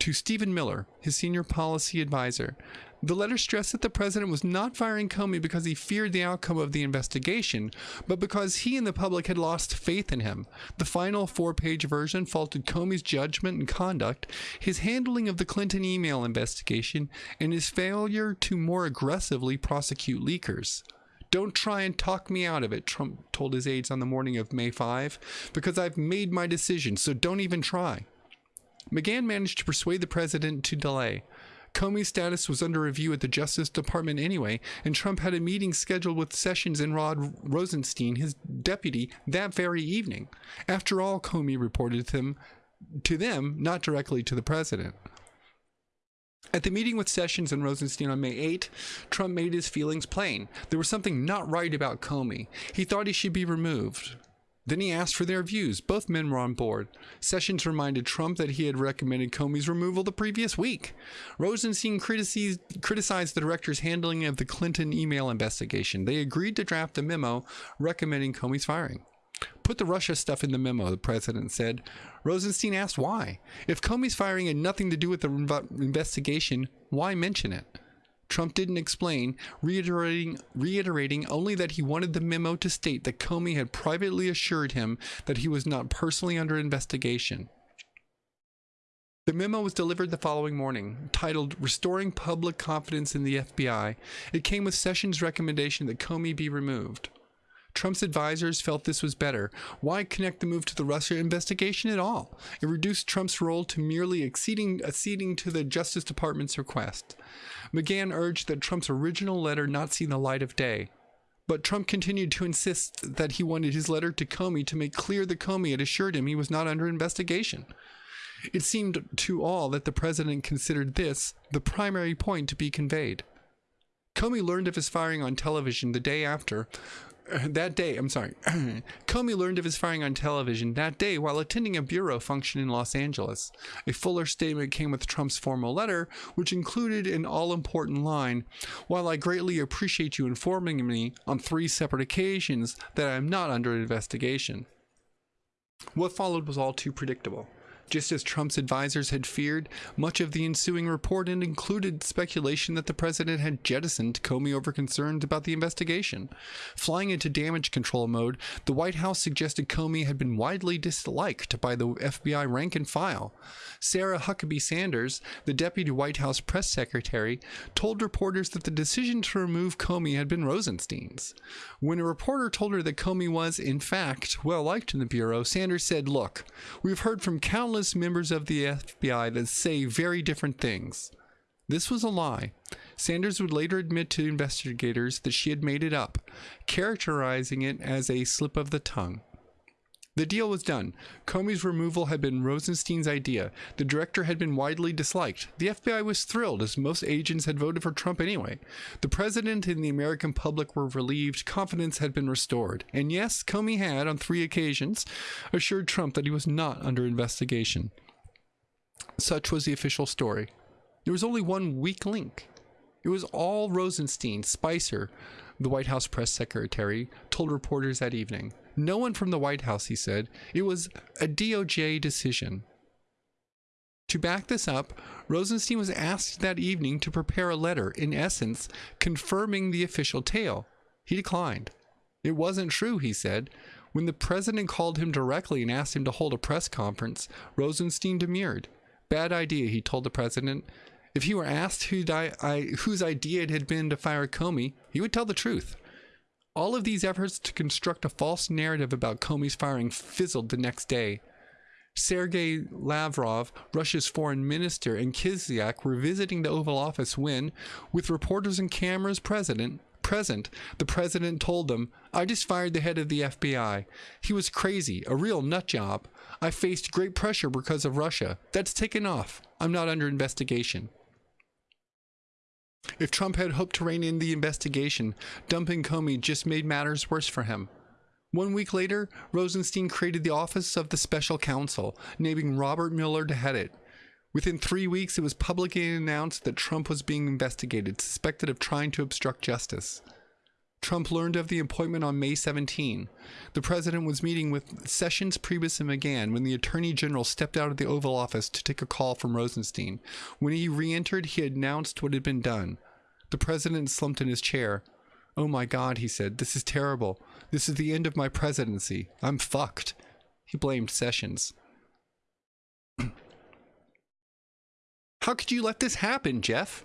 S1: to Stephen Miller, his senior policy advisor. The letter stressed that the president was not firing Comey because he feared the outcome of the investigation, but because he and the public had lost faith in him. The final four page version faulted Comey's judgment and conduct, his handling of the Clinton email investigation, and his failure to more aggressively prosecute leakers. Don't try and talk me out of it, Trump told his aides on the morning of May 5, because I've made my decision, so don't even try. McGahn managed to persuade the president to delay. Comey's status was under review at the Justice Department anyway, and Trump had a meeting scheduled with Sessions and Rod Rosenstein, his deputy, that very evening. After all, Comey reported them to them, not directly to the president. At the meeting with Sessions and Rosenstein on May 8, Trump made his feelings plain. There was something not right about Comey. He thought he should be removed. Then he asked for their views. Both men were on board. Sessions reminded Trump that he had recommended Comey's removal the previous week. Rosenstein criticized, criticized the director's handling of the Clinton email investigation. They agreed to draft a memo recommending Comey's firing. Put the Russia stuff in the memo, the president said. Rosenstein asked why. If Comey's firing had nothing to do with the investigation, why mention it? Trump didn't explain, reiterating, reiterating only that he wanted the memo to state that Comey had privately assured him that he was not personally under investigation. The memo was delivered the following morning, titled Restoring Public Confidence in the FBI. It came with Sessions' recommendation that Comey be removed. Trump's advisors felt this was better. Why connect the move to the Russia investigation at all? It reduced Trump's role to merely acceding, acceding to the Justice Department's request. McGahn urged that Trump's original letter not see the light of day. But Trump continued to insist that he wanted his letter to Comey to make clear that Comey had assured him he was not under investigation. It seemed to all that the president considered this the primary point to be conveyed. Comey learned of his firing on television the day after, that day, I'm sorry, Comey learned of his firing on television that day while attending a bureau function in Los Angeles. A fuller statement came with Trump's formal letter, which included an all important line While I greatly appreciate you informing me on three separate occasions that I am not under investigation. What followed was all too predictable. Just as Trump's advisors had feared, much of the ensuing report included speculation that the president had jettisoned Comey over concerns about the investigation. Flying into damage control mode, the White House suggested Comey had been widely disliked by the FBI rank and file. Sarah Huckabee Sanders, the deputy White House press secretary, told reporters that the decision to remove Comey had been Rosenstein's. When a reporter told her that Comey was, in fact, well liked in the Bureau, Sanders said, Look, we've heard from countless members of the FBI that say very different things. This was a lie. Sanders would later admit to investigators that she had made it up, characterizing it as a slip of the tongue. The deal was done. Comey's removal had been Rosenstein's idea. The director had been widely disliked. The FBI was thrilled, as most agents had voted for Trump anyway. The president and the American public were relieved. Confidence had been restored. And yes, Comey had, on three occasions, assured Trump that he was not under investigation. Such was the official story. There was only one weak link. It was all Rosenstein, Spicer, the White House press secretary, told reporters that evening. No one from the White House, he said. It was a DOJ decision. To back this up, Rosenstein was asked that evening to prepare a letter, in essence, confirming the official tale. He declined. It wasn't true, he said. When the president called him directly and asked him to hold a press conference, Rosenstein demurred. Bad idea, he told the president. If he were asked who I, whose idea it had been to fire Comey, he would tell the truth. All of these efforts to construct a false narrative about Comey's firing fizzled the next day. Sergei Lavrov, Russia's foreign minister, and Kislyak were visiting the Oval Office when, with reporters and cameras present, the president told them, I just fired the head of the FBI. He was crazy, a real nut job. I faced great pressure because of Russia. That's taken off. I'm not under investigation. If Trump had hoped to rein in the investigation, dumping Comey just made matters worse for him. One week later, Rosenstein created the Office of the Special Counsel, naming Robert Mueller to head it. Within three weeks, it was publicly announced that Trump was being investigated, suspected of trying to obstruct justice. Trump learned of the appointment on May 17. The president was meeting with Sessions, Priebus, and McGahn when the attorney general stepped out of the Oval Office to take a call from Rosenstein. When he re entered, he announced what had been done. The president slumped in his chair. Oh my God, he said, this is terrible. This is the end of my presidency. I'm fucked. He blamed Sessions. How could you let this happen, Jeff?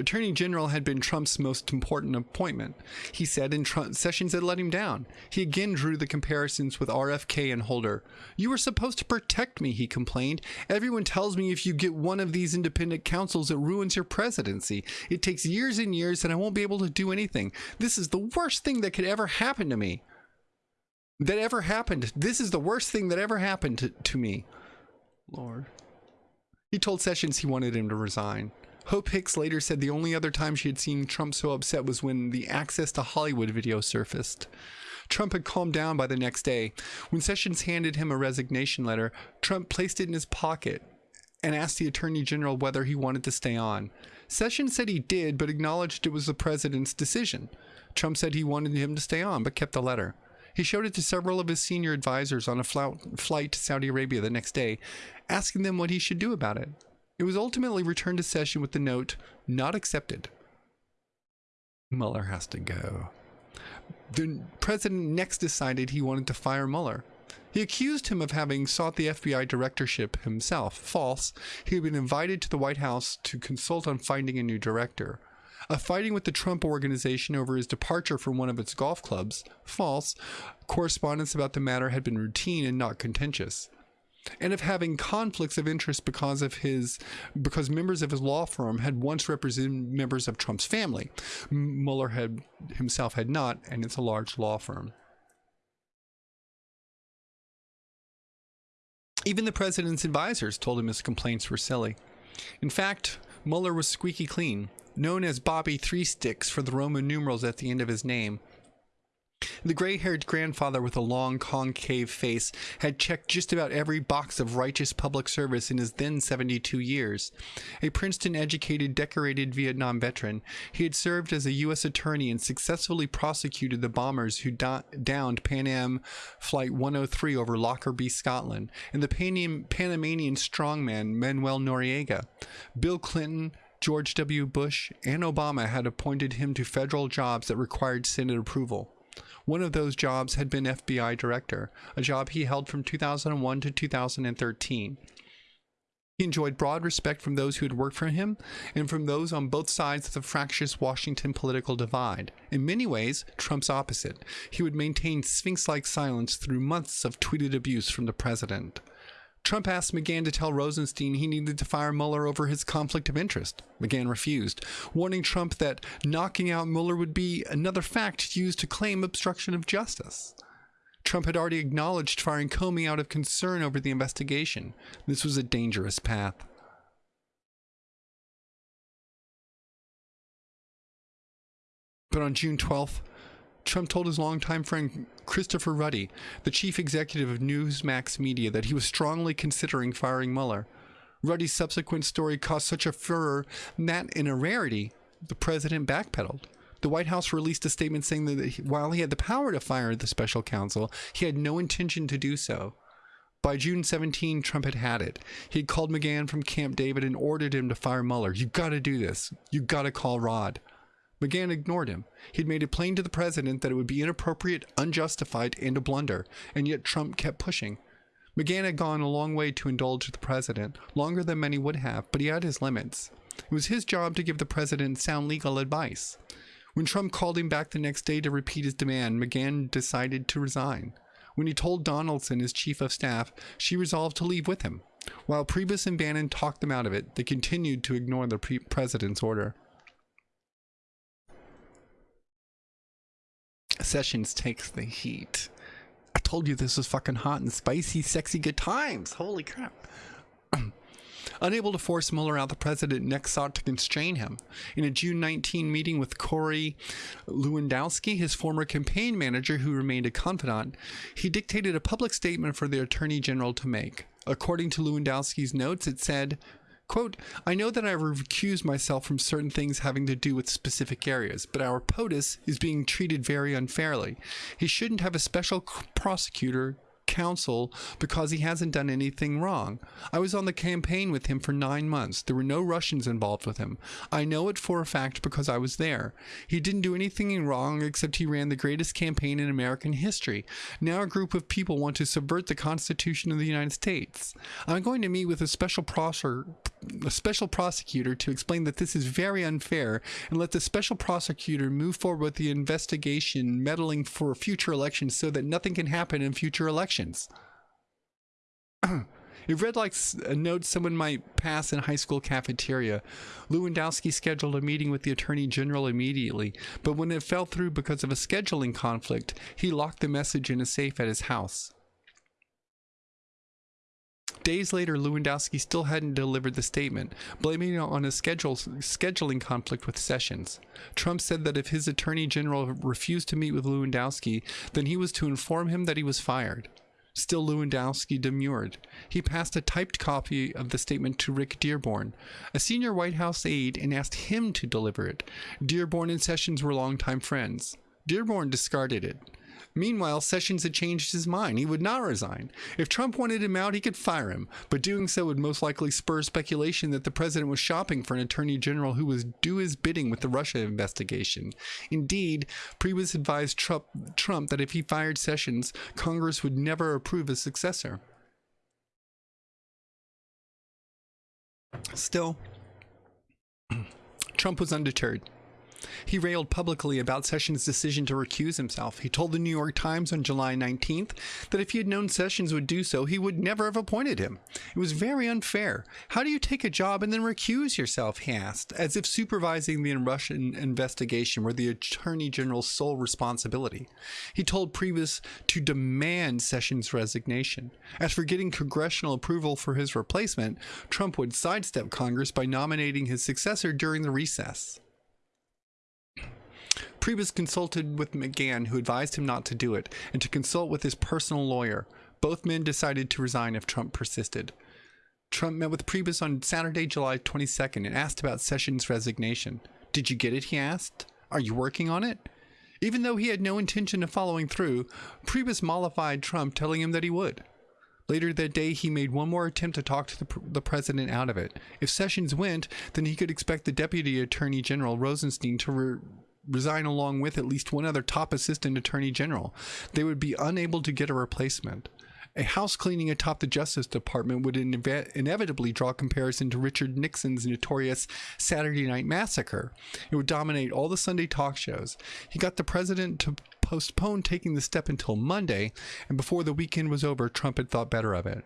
S1: Attorney General had been Trump's most important appointment. He said, and Trump, Sessions had let him down. He again drew the comparisons with RFK and Holder. You were supposed to protect me, he complained. Everyone tells me if you get one of these independent counsels, it ruins your presidency. It takes years and years, and I won't be able to do anything. This is the worst thing that could ever happen to me. That ever happened. This is the worst thing that ever happened to, to me. Lord. He told Sessions he wanted him to resign. Hope Hicks later said the only other time she had seen Trump so upset was when the Access to Hollywood video surfaced. Trump had calmed down by the next day. When Sessions handed him a resignation letter, Trump placed it in his pocket and asked the Attorney General whether he wanted to stay on. Sessions said he did, but acknowledged it was the president's decision. Trump said he wanted him to stay on, but kept the letter. He showed it to several of his senior advisors on a flight to Saudi Arabia the next day, asking them what he should do about it. It was ultimately returned to session with the note, not accepted. Mueller has to go. The president next decided he wanted to fire Mueller. He accused him of having sought the FBI directorship himself. False. He had been invited to the White House to consult on finding a new director. A fighting with the Trump organization over his departure from one of its golf clubs. False. Correspondence about the matter had been routine and not contentious and of having conflicts of interest because of his because members of his law firm had once represented members of Trump's family. Mueller had himself had not, and it's a large law firm. Even the president's advisors told him his complaints were silly. In fact, Mueller was squeaky clean, known as Bobby Three Sticks for the Roman numerals at the end of his name. The gray haired grandfather with a long, concave face had checked just about every box of righteous public service in his then 72 years. A Princeton educated, decorated Vietnam veteran, he had served as a U.S. attorney and successfully prosecuted the bombers who downed Pan Am Flight 103 over Lockerbie, Scotland, and the Pan- Panamanian strongman Manuel Noriega. Bill Clinton, George W. Bush and Obama had appointed him to federal jobs that required Senate approval. One of those jobs had been FBI director, a job he held from 2001 to 2013. He enjoyed broad respect from those who had worked for him and from those on both sides of the fractious Washington political divide. In many ways, Trump's opposite. He would maintain sphinx like silence through months of tweeted abuse from the president. Trump asked McGahn to tell Rosenstein he needed to fire Mueller over his conflict of interest. McGahn refused, warning Trump that knocking out Mueller would be another fact used to claim obstruction of justice. Trump had already acknowledged firing Comey out of concern over the investigation. This was a dangerous path. But on June 12th, Trump told his longtime friend Christopher Ruddy, the chief executive of Newsmax Media, that he was strongly considering firing Mueller. Ruddy's subsequent story caused such a furor that, in a rarity, the president backpedaled. The White House released a statement saying that while he had the power to fire the special counsel, he had no intention to do so. By June 17, Trump had had it. He had called McGahn from Camp David and ordered him to fire Mueller. You gotta do this. You gotta call Rod. McGahn ignored him. He'd made it plain to the president that it would be inappropriate, unjustified, and a blunder, and yet Trump kept pushing. McGahn had gone a long way to indulge the president, longer than many would have, but he had his limits. It was his job to give the president sound legal advice. When Trump called him back the next day to repeat his demand, McGahn decided to resign. When he told Donaldson, his chief of staff, she resolved to leave with him. While Priebus and Bannon talked them out of it, they continued to ignore the pre- president's order. Sessions takes the heat. I told you this was fucking hot and spicy, sexy good times. Holy crap. Unable to force Mueller out, the president next sought to constrain him. In a June 19 meeting with Corey Lewandowski, his former campaign manager who remained a confidant, he dictated a public statement for the attorney general to make. According to Lewandowski's notes, it said, Quote, I know that I recuse myself from certain things having to do with specific areas, but our POTUS is being treated very unfairly. He shouldn't have a special prosecutor counsel because he hasn't done anything wrong. I was on the campaign with him for nine months. There were no Russians involved with him. I know it for a fact because I was there. He didn't do anything wrong except he ran the greatest campaign in American history. Now a group of people want to subvert the Constitution of the United States. I'm going to meet with a special proser, a special prosecutor to explain that this is very unfair and let the special prosecutor move forward with the investigation meddling for future elections so that nothing can happen in future elections elections. it read like a note someone might pass in high school cafeteria. Lewandowski scheduled a meeting with the attorney general immediately, but when it fell through because of a scheduling conflict, he locked the message in a safe at his house. Days later, Lewandowski still hadn't delivered the statement, blaming it on a schedule, scheduling conflict with Sessions. Trump said that if his attorney general refused to meet with Lewandowski, then he was to inform him that he was fired. Still, Lewandowski demurred. He passed a typed copy of the statement to Rick Dearborn, a senior White House aide, and asked him to deliver it. Dearborn and Sessions were longtime friends. Dearborn discarded it. Meanwhile, Sessions had changed his mind. He would not resign. If Trump wanted him out, he could fire him, but doing so would most likely spur speculation that the president was shopping for an attorney general who was do his bidding with the Russia investigation. Indeed, Priebus advised Trump, Trump that if he fired Sessions, Congress would never approve his successor. Still, Trump was undeterred. He railed publicly about Sessions' decision to recuse himself. He told the New York Times on July 19th that if he had known Sessions would do so, he would never have appointed him. It was very unfair. How do you take a job and then recuse yourself? He asked, as if supervising the Russian investigation were the Attorney General's sole responsibility. He told Priebus to demand Sessions' resignation. As for getting congressional approval for his replacement, Trump would sidestep Congress by nominating his successor during the recess. Priebus consulted with McGahn, who advised him not to do it, and to consult with his personal lawyer. Both men decided to resign if Trump persisted. Trump met with Priebus on Saturday, July 22nd, and asked about Sessions' resignation. Did you get it? He asked. Are you working on it? Even though he had no intention of following through, Priebus mollified Trump, telling him that he would. Later that day, he made one more attempt to talk to the, the, president out of it. If Sessions went, then he could expect the Deputy Attorney General Rosenstein to re resign along with at least one other top assistant attorney general. They would be unable to get a replacement. A house cleaning atop the Justice Department would inev inevitably draw comparison to Richard Nixon's notorious Saturday Night Massacre. It would dominate all the Sunday talk shows. He got the president to postpone taking the step until Monday, and before the weekend was over, Trump had thought better of it.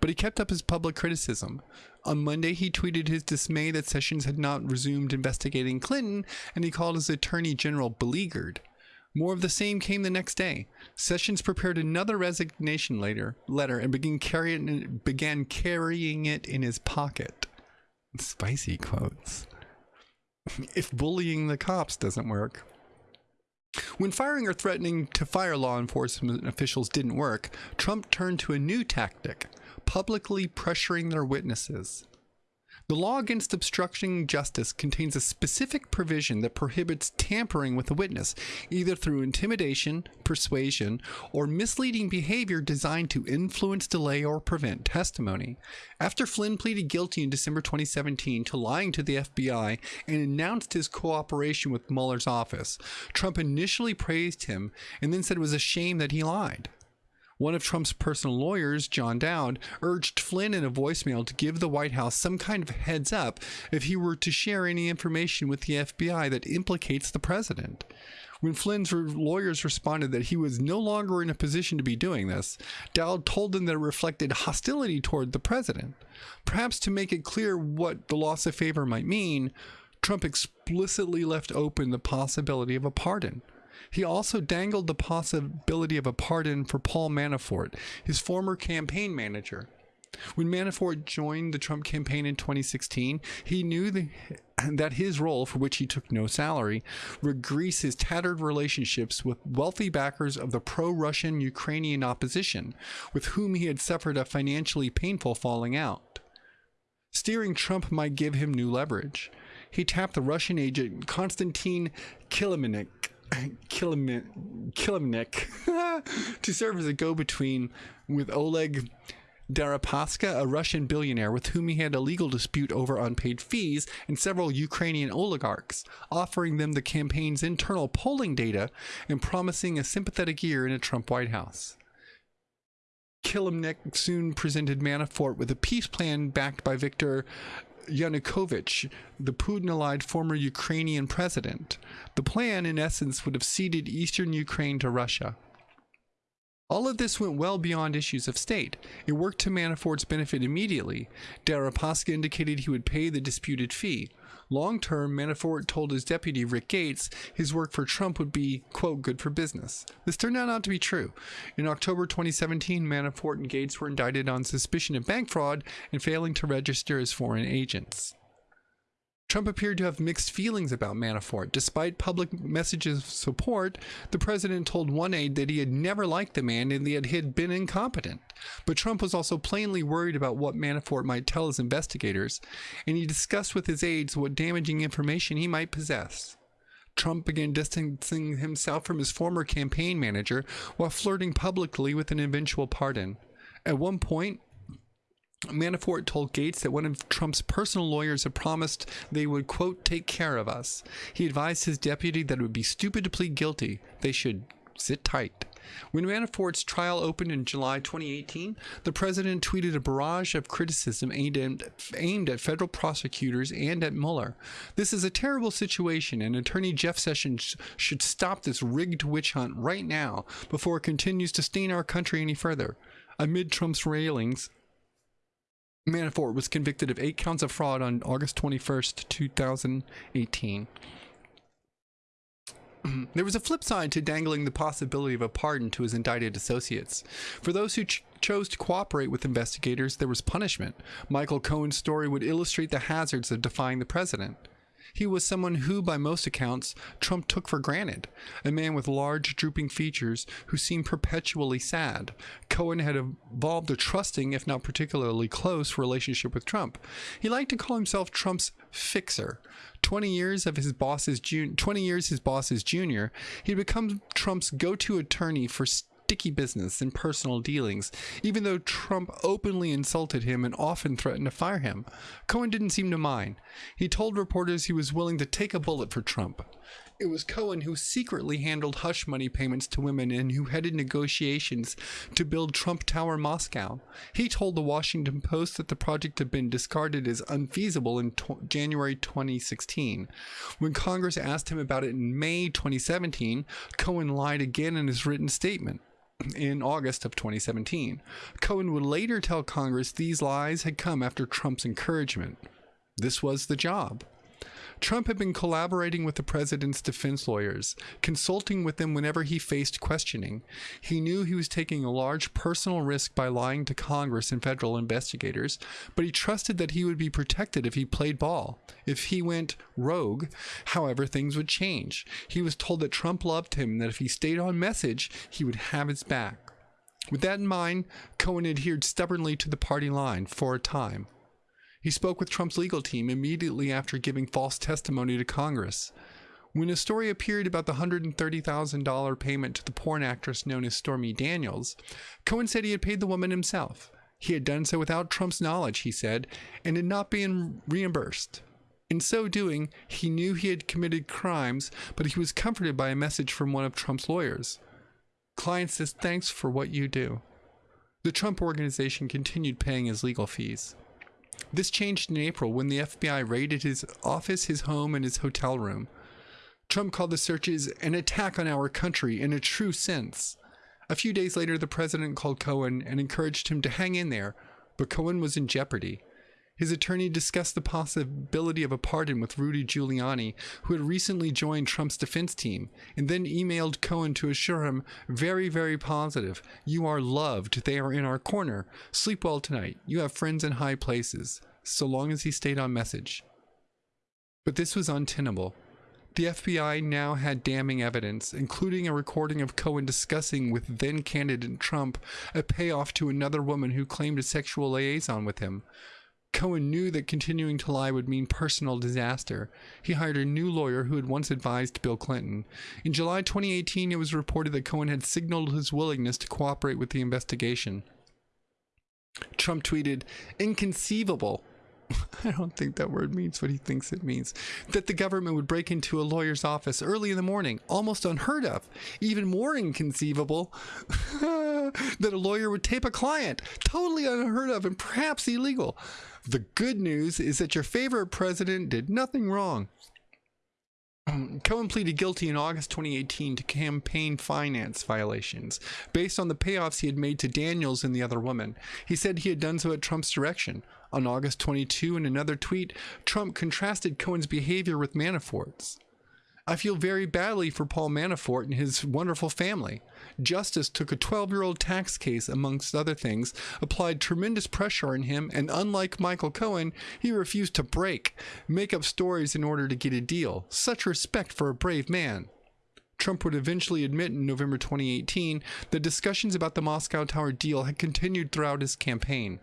S1: But he kept up his public criticism. On Monday, he tweeted his dismay that Sessions had not resumed investigating Clinton, and he called his attorney general beleaguered. More of the same came the next day. Sessions prepared another resignation later, letter and began, carrying, began carrying it in his pocket. Spicy quotes. if bullying the cops doesn't work. When firing or threatening to fire law enforcement officials didn't work, Trump turned to a new tactic publicly pressuring their witnesses. The law against obstructing justice contains a specific provision that prohibits tampering with a witness, either through intimidation, persuasion, or misleading behavior designed to influence, delay, or prevent testimony. After Flynn pleaded guilty in December 2017 to lying to the FBI and announced his cooperation with Mueller's office, Trump initially praised him and then said it was a shame that he lied. One of Trump's personal lawyers, John Dowd, urged Flynn in a voicemail to give the White House some kind of heads up if he were to share any information with the FBI that implicates the president. When Flynn's lawyers responded that he was no longer in a position to be doing this, Dowd told them that it reflected hostility toward the president. Perhaps to make it clear what the loss of favor might mean, Trump explicitly left open the possibility of a pardon. He also dangled the possibility of a pardon for Paul Manafort, his former campaign manager. When Manafort joined the Trump campaign in 2016, he knew the, that his role, for which he took no salary, would grease his tattered relationships with wealthy backers of the pro Russian Ukrainian opposition, with whom he had suffered a financially painful falling out. Steering Trump might give him new leverage. He tapped the Russian agent Konstantin Kilimnik Kilimnik to serve as a go-between with Oleg Deripaska, a Russian billionaire with whom he had a legal dispute over unpaid fees, and several Ukrainian oligarchs, offering them the campaign's internal polling data and promising a sympathetic year in a Trump White House. Kilimnik soon presented Manafort with a peace plan backed by Viktor Yanukovych, the Putin-allied former Ukrainian president. The plan, in essence, would have ceded eastern Ukraine to Russia. All of this went well beyond issues of state. It worked to Manafort's benefit immediately. Deripaska indicated he would pay the disputed fee. Long term, Manafort told his deputy, Rick Gates, his work for Trump would be, quote, good for business. This turned out not to be true. In October 2017, Manafort and Gates were indicted on suspicion of bank fraud and failing to register as foreign agents. Trump appeared to have mixed feelings about Manafort. Despite public messages of support, the president told one aide that he had never liked the man and that he had been incompetent. But Trump was also plainly worried about what Manafort might tell his investigators, and he discussed with his aides what damaging information he might possess. Trump began distancing himself from his former campaign manager while flirting publicly with an eventual pardon. At one point, Manafort told Gates that one of Trump's personal lawyers had promised they would, quote, take care of us. He advised his deputy that it would be stupid to plead guilty. They should sit tight. When Manafort's trial opened in July 2018, the president tweeted a barrage of criticism aimed at, aimed at federal prosecutors and at Mueller. This is a terrible situation, and Attorney Jeff Sessions should stop this rigged witch hunt right now before it continues to stain our country any further. Amid Trump's railings, Manafort was convicted of eight counts of fraud on August 21st, 2018. there was a flip side to dangling the possibility of a pardon to his indicted associates. For those who ch chose to cooperate with investigators, there was punishment. Michael Cohen's story would illustrate the hazards of defying the president. He was someone who, by most accounts, Trump took for granted. A man with large, drooping features who seemed perpetually sad. Cohen had evolved a trusting, if not particularly close, relationship with Trump. He liked to call himself Trump's fixer. 20 years of his boss's jun- 20 years his boss's junior, he'd become Trump's go-to attorney for sticky business and personal dealings, even though Trump openly insulted him and often threatened to fire him. Cohen didn't seem to mind. He told reporters he was willing to take a bullet for Trump. It was Cohen who secretly handled hush money payments to women and who headed negotiations to build Trump Tower Moscow. He told the Washington Post that the project had been discarded as unfeasible in January 2016. When Congress asked him about it in May 2017, Cohen lied again in his written statement in August of 2017. Cohen would later tell Congress these lies had come after Trump's encouragement. This was the job. Trump had been collaborating with the president's defense lawyers, consulting with them whenever he faced questioning. He knew he was taking a large personal risk by lying to Congress and federal investigators, but he trusted that he would be protected if he played ball. If he went rogue, however, things would change. He was told that Trump loved him and that if he stayed on message, he would have his back. With that in mind, Cohen adhered stubbornly to the party line for a time. He spoke with Trump's legal team immediately after giving false testimony to Congress. When a story appeared about the $130,000 payment to the porn actress known as Stormy Daniels, Cohen said he had paid the woman himself. He had done so without Trump's knowledge, he said, and had not been reimbursed. In so doing, he knew he had committed crimes, but he was comforted by a message from one of Trump's lawyers. Client says, Thanks for what you do. The Trump organization continued paying his legal fees. This changed in April when the FBI raided his office, his home, and his hotel room. Trump called the searches an attack on our country in a true sense. A few days later, the president called Cohen and encouraged him to hang in there, but Cohen was in jeopardy. His attorney discussed the possibility of a pardon with Rudy Giuliani, who had recently joined Trump's defense team, and then emailed Cohen to assure him, very, very positive. You are loved. They are in our corner. Sleep well tonight. You have friends in high places. So long as he stayed on message. But this was untenable. The FBI now had damning evidence, including a recording of Cohen discussing with then candidate Trump a payoff to another woman who claimed a sexual liaison with him. Cohen knew that continuing to lie would mean personal disaster. He hired a new lawyer who had once advised Bill Clinton. In July 2018, it was reported that Cohen had signaled his willingness to cooperate with the investigation. Trump tweeted, Inconceivable. I don't think that word means what he thinks it means. That the government would break into a lawyer's office early in the morning, almost unheard of. Even more inconceivable that a lawyer would tape a client, totally unheard of and perhaps illegal. The good news is that your favorite president did nothing wrong. Cohen pleaded guilty in August 2018 to campaign finance violations based on the payoffs he had made to Daniels and the other woman. He said he had done so at Trump's direction. On August 22, in another tweet, Trump contrasted Cohen's behavior with Manafort's. I feel very badly for Paul Manafort and his wonderful family. Justice took a 12 year old tax case, amongst other things, applied tremendous pressure on him, and unlike Michael Cohen, he refused to break, make up stories in order to get a deal. Such respect for a brave man. Trump would eventually admit in November 2018 that discussions about the Moscow Tower deal had continued throughout his campaign.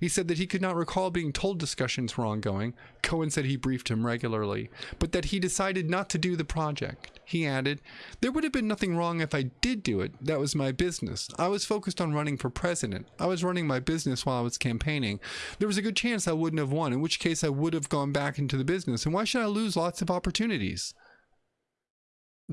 S1: He said that he could not recall being told discussions were ongoing. Cohen said he briefed him regularly, but that he decided not to do the project. He added, There would have been nothing wrong if I did do it. That was my business. I was focused on running for president. I was running my business while I was campaigning. There was a good chance I wouldn't have won, in which case I would have gone back into the business. And why should I lose lots of opportunities?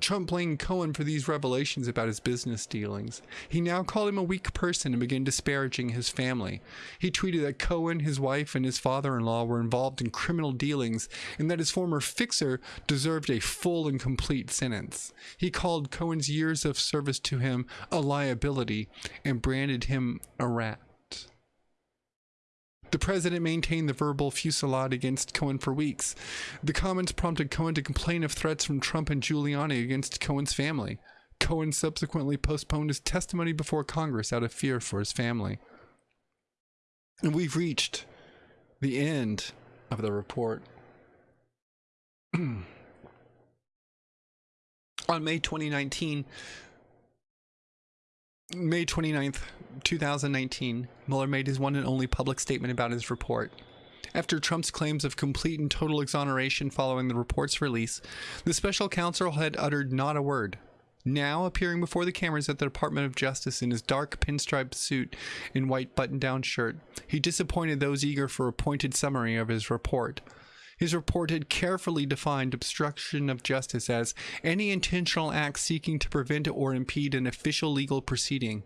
S1: Trump blamed Cohen for these revelations about his business dealings. He now called him a weak person and began disparaging his family. He tweeted that Cohen, his wife, and his father in law were involved in criminal dealings and that his former fixer deserved a full and complete sentence. He called Cohen's years of service to him a liability and branded him a rat. The president maintained the verbal fusillade against Cohen for weeks. The comments prompted Cohen to complain of threats from Trump and Giuliani against Cohen's family. Cohen subsequently postponed his testimony before Congress out of fear for his family. And we've reached the end of the report. On May 2019, May 29th, 2019, Mueller made his one and only public statement about his report. After Trump's claims of complete and total exoneration following the report's release, the special counsel had uttered not a word. Now, appearing before the cameras at the Department of Justice in his dark pinstripe suit and white button down shirt, he disappointed those eager for a pointed summary of his report. His report had carefully defined obstruction of justice as any intentional act seeking to prevent or impede an official legal proceeding.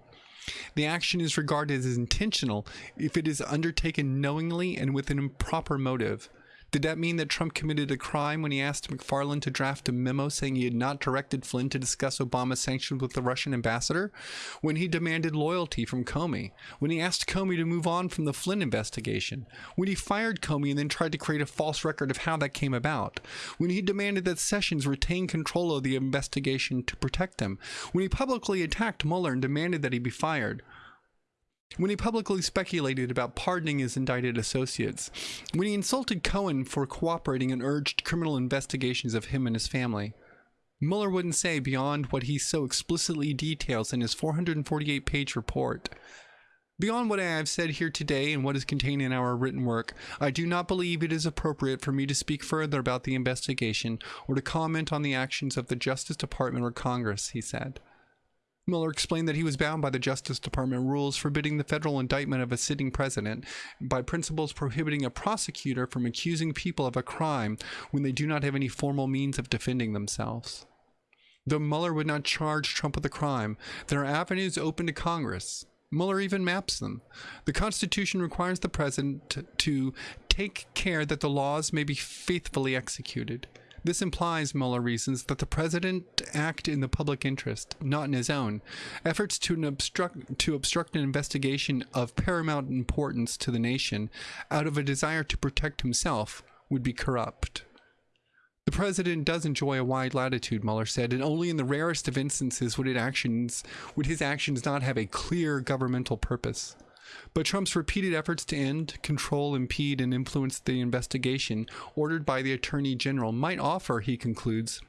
S1: The action is regarded as intentional if it is undertaken knowingly and with an improper motive. Did that mean that Trump committed a crime when he asked McFarland to draft a memo saying he had not directed Flynn to discuss Obama's sanctions with the Russian ambassador? When he demanded loyalty from Comey? When he asked Comey to move on from the Flynn investigation? When he fired Comey and then tried to create a false record of how that came about? When he demanded that Sessions retain control of the investigation to protect him? When he publicly attacked Mueller and demanded that he be fired? When he publicly speculated about pardoning his indicted associates, when he insulted Cohen for cooperating and urged criminal investigations of him and his family. Mueller wouldn't say beyond what he so explicitly details in his 448 page report. Beyond what I have said here today and what is contained in our written work, I do not believe it is appropriate for me to speak further about the investigation or to comment on the actions of the Justice Department or Congress, he said. Mueller explained that he was bound by the Justice Department rules forbidding the federal indictment of a sitting president by principles prohibiting a prosecutor from accusing people of a crime when they do not have any formal means of defending themselves. Though Mueller would not charge Trump with a crime, there are avenues open to Congress. Mueller even maps them. The Constitution requires the president to take care that the laws may be faithfully executed. This implies, Mueller reasons, that the president act in the public interest, not in his own. Efforts to obstruct, to obstruct an investigation of paramount importance to the nation out of a desire to protect himself would be corrupt. The president does enjoy a wide latitude, Mueller said, and only in the rarest of instances would, actions, would his actions not have a clear governmental purpose. But Trump's repeated efforts to end, control, impede, and influence the investigation ordered by the Attorney General might offer, he concludes,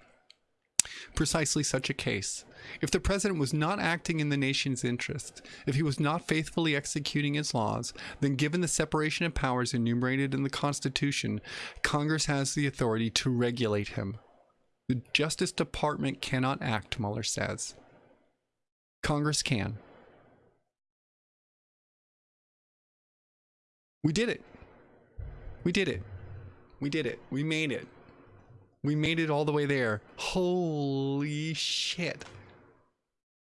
S1: precisely such a case. If the president was not acting in the nation's interest, if he was not faithfully executing its laws, then given the separation of powers enumerated in the Constitution, Congress has the authority to regulate him. The Justice Department cannot act, Mueller says. Congress can. We did it. We did it. We did it. We made it. We made it all the way there. Holy shit.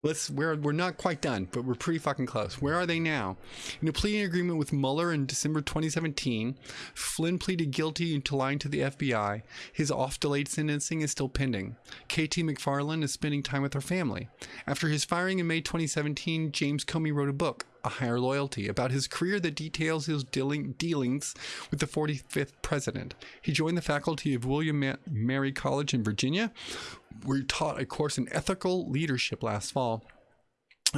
S1: Let's we're we're not quite done, but we're pretty fucking close. Where are they now? In a plea agreement with Mueller in December 2017, Flynn pleaded guilty to lying to the FBI. His off-delayed sentencing is still pending. KT McFarland is spending time with her family. After his firing in May 2017, James Comey wrote a book, A Higher Loyalty, about his career that details his dealing, dealings with the 45th president. He joined the faculty of William Mary College in Virginia, we taught a course in ethical leadership last fall.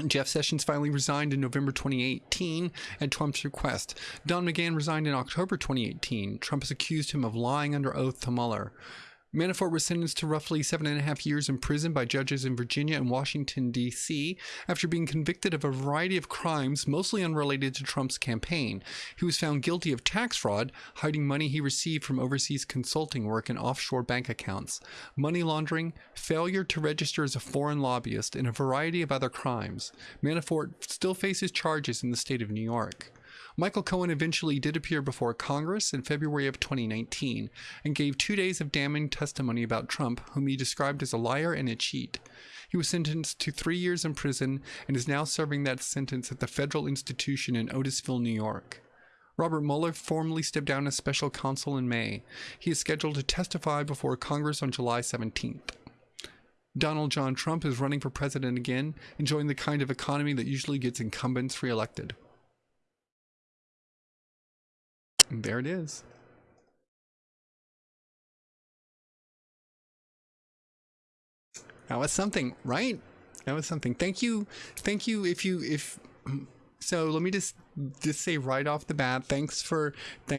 S1: Jeff Sessions finally resigned in November 2018 at Trump's request. Don McGahn resigned in October 2018. Trump has accused him of lying under oath to Mueller. Manafort was sentenced to roughly seven and a half years in prison by judges in Virginia and Washington, D.C., after being convicted of a variety of crimes mostly unrelated to Trump's campaign. He was found guilty of tax fraud, hiding money he received from overseas consulting work in offshore bank accounts, money laundering, failure to register as a foreign lobbyist, and a variety of other crimes. Manafort still faces charges in the state of New York. Michael Cohen eventually did appear before Congress in February of 2019 and gave two days of damning testimony about Trump, whom he described as a liar and a cheat. He was sentenced to three years in prison and is now serving that sentence at the federal institution in Otisville, New York. Robert Mueller formally stepped down as special counsel in May. He is scheduled to testify before Congress on July 17th. Donald John Trump is running for president again, enjoying the kind of economy that usually gets incumbents reelected. There it is. That was something, right? That was something. Thank you. Thank you. If you, if, so let me just, just say right off the bat, thanks for,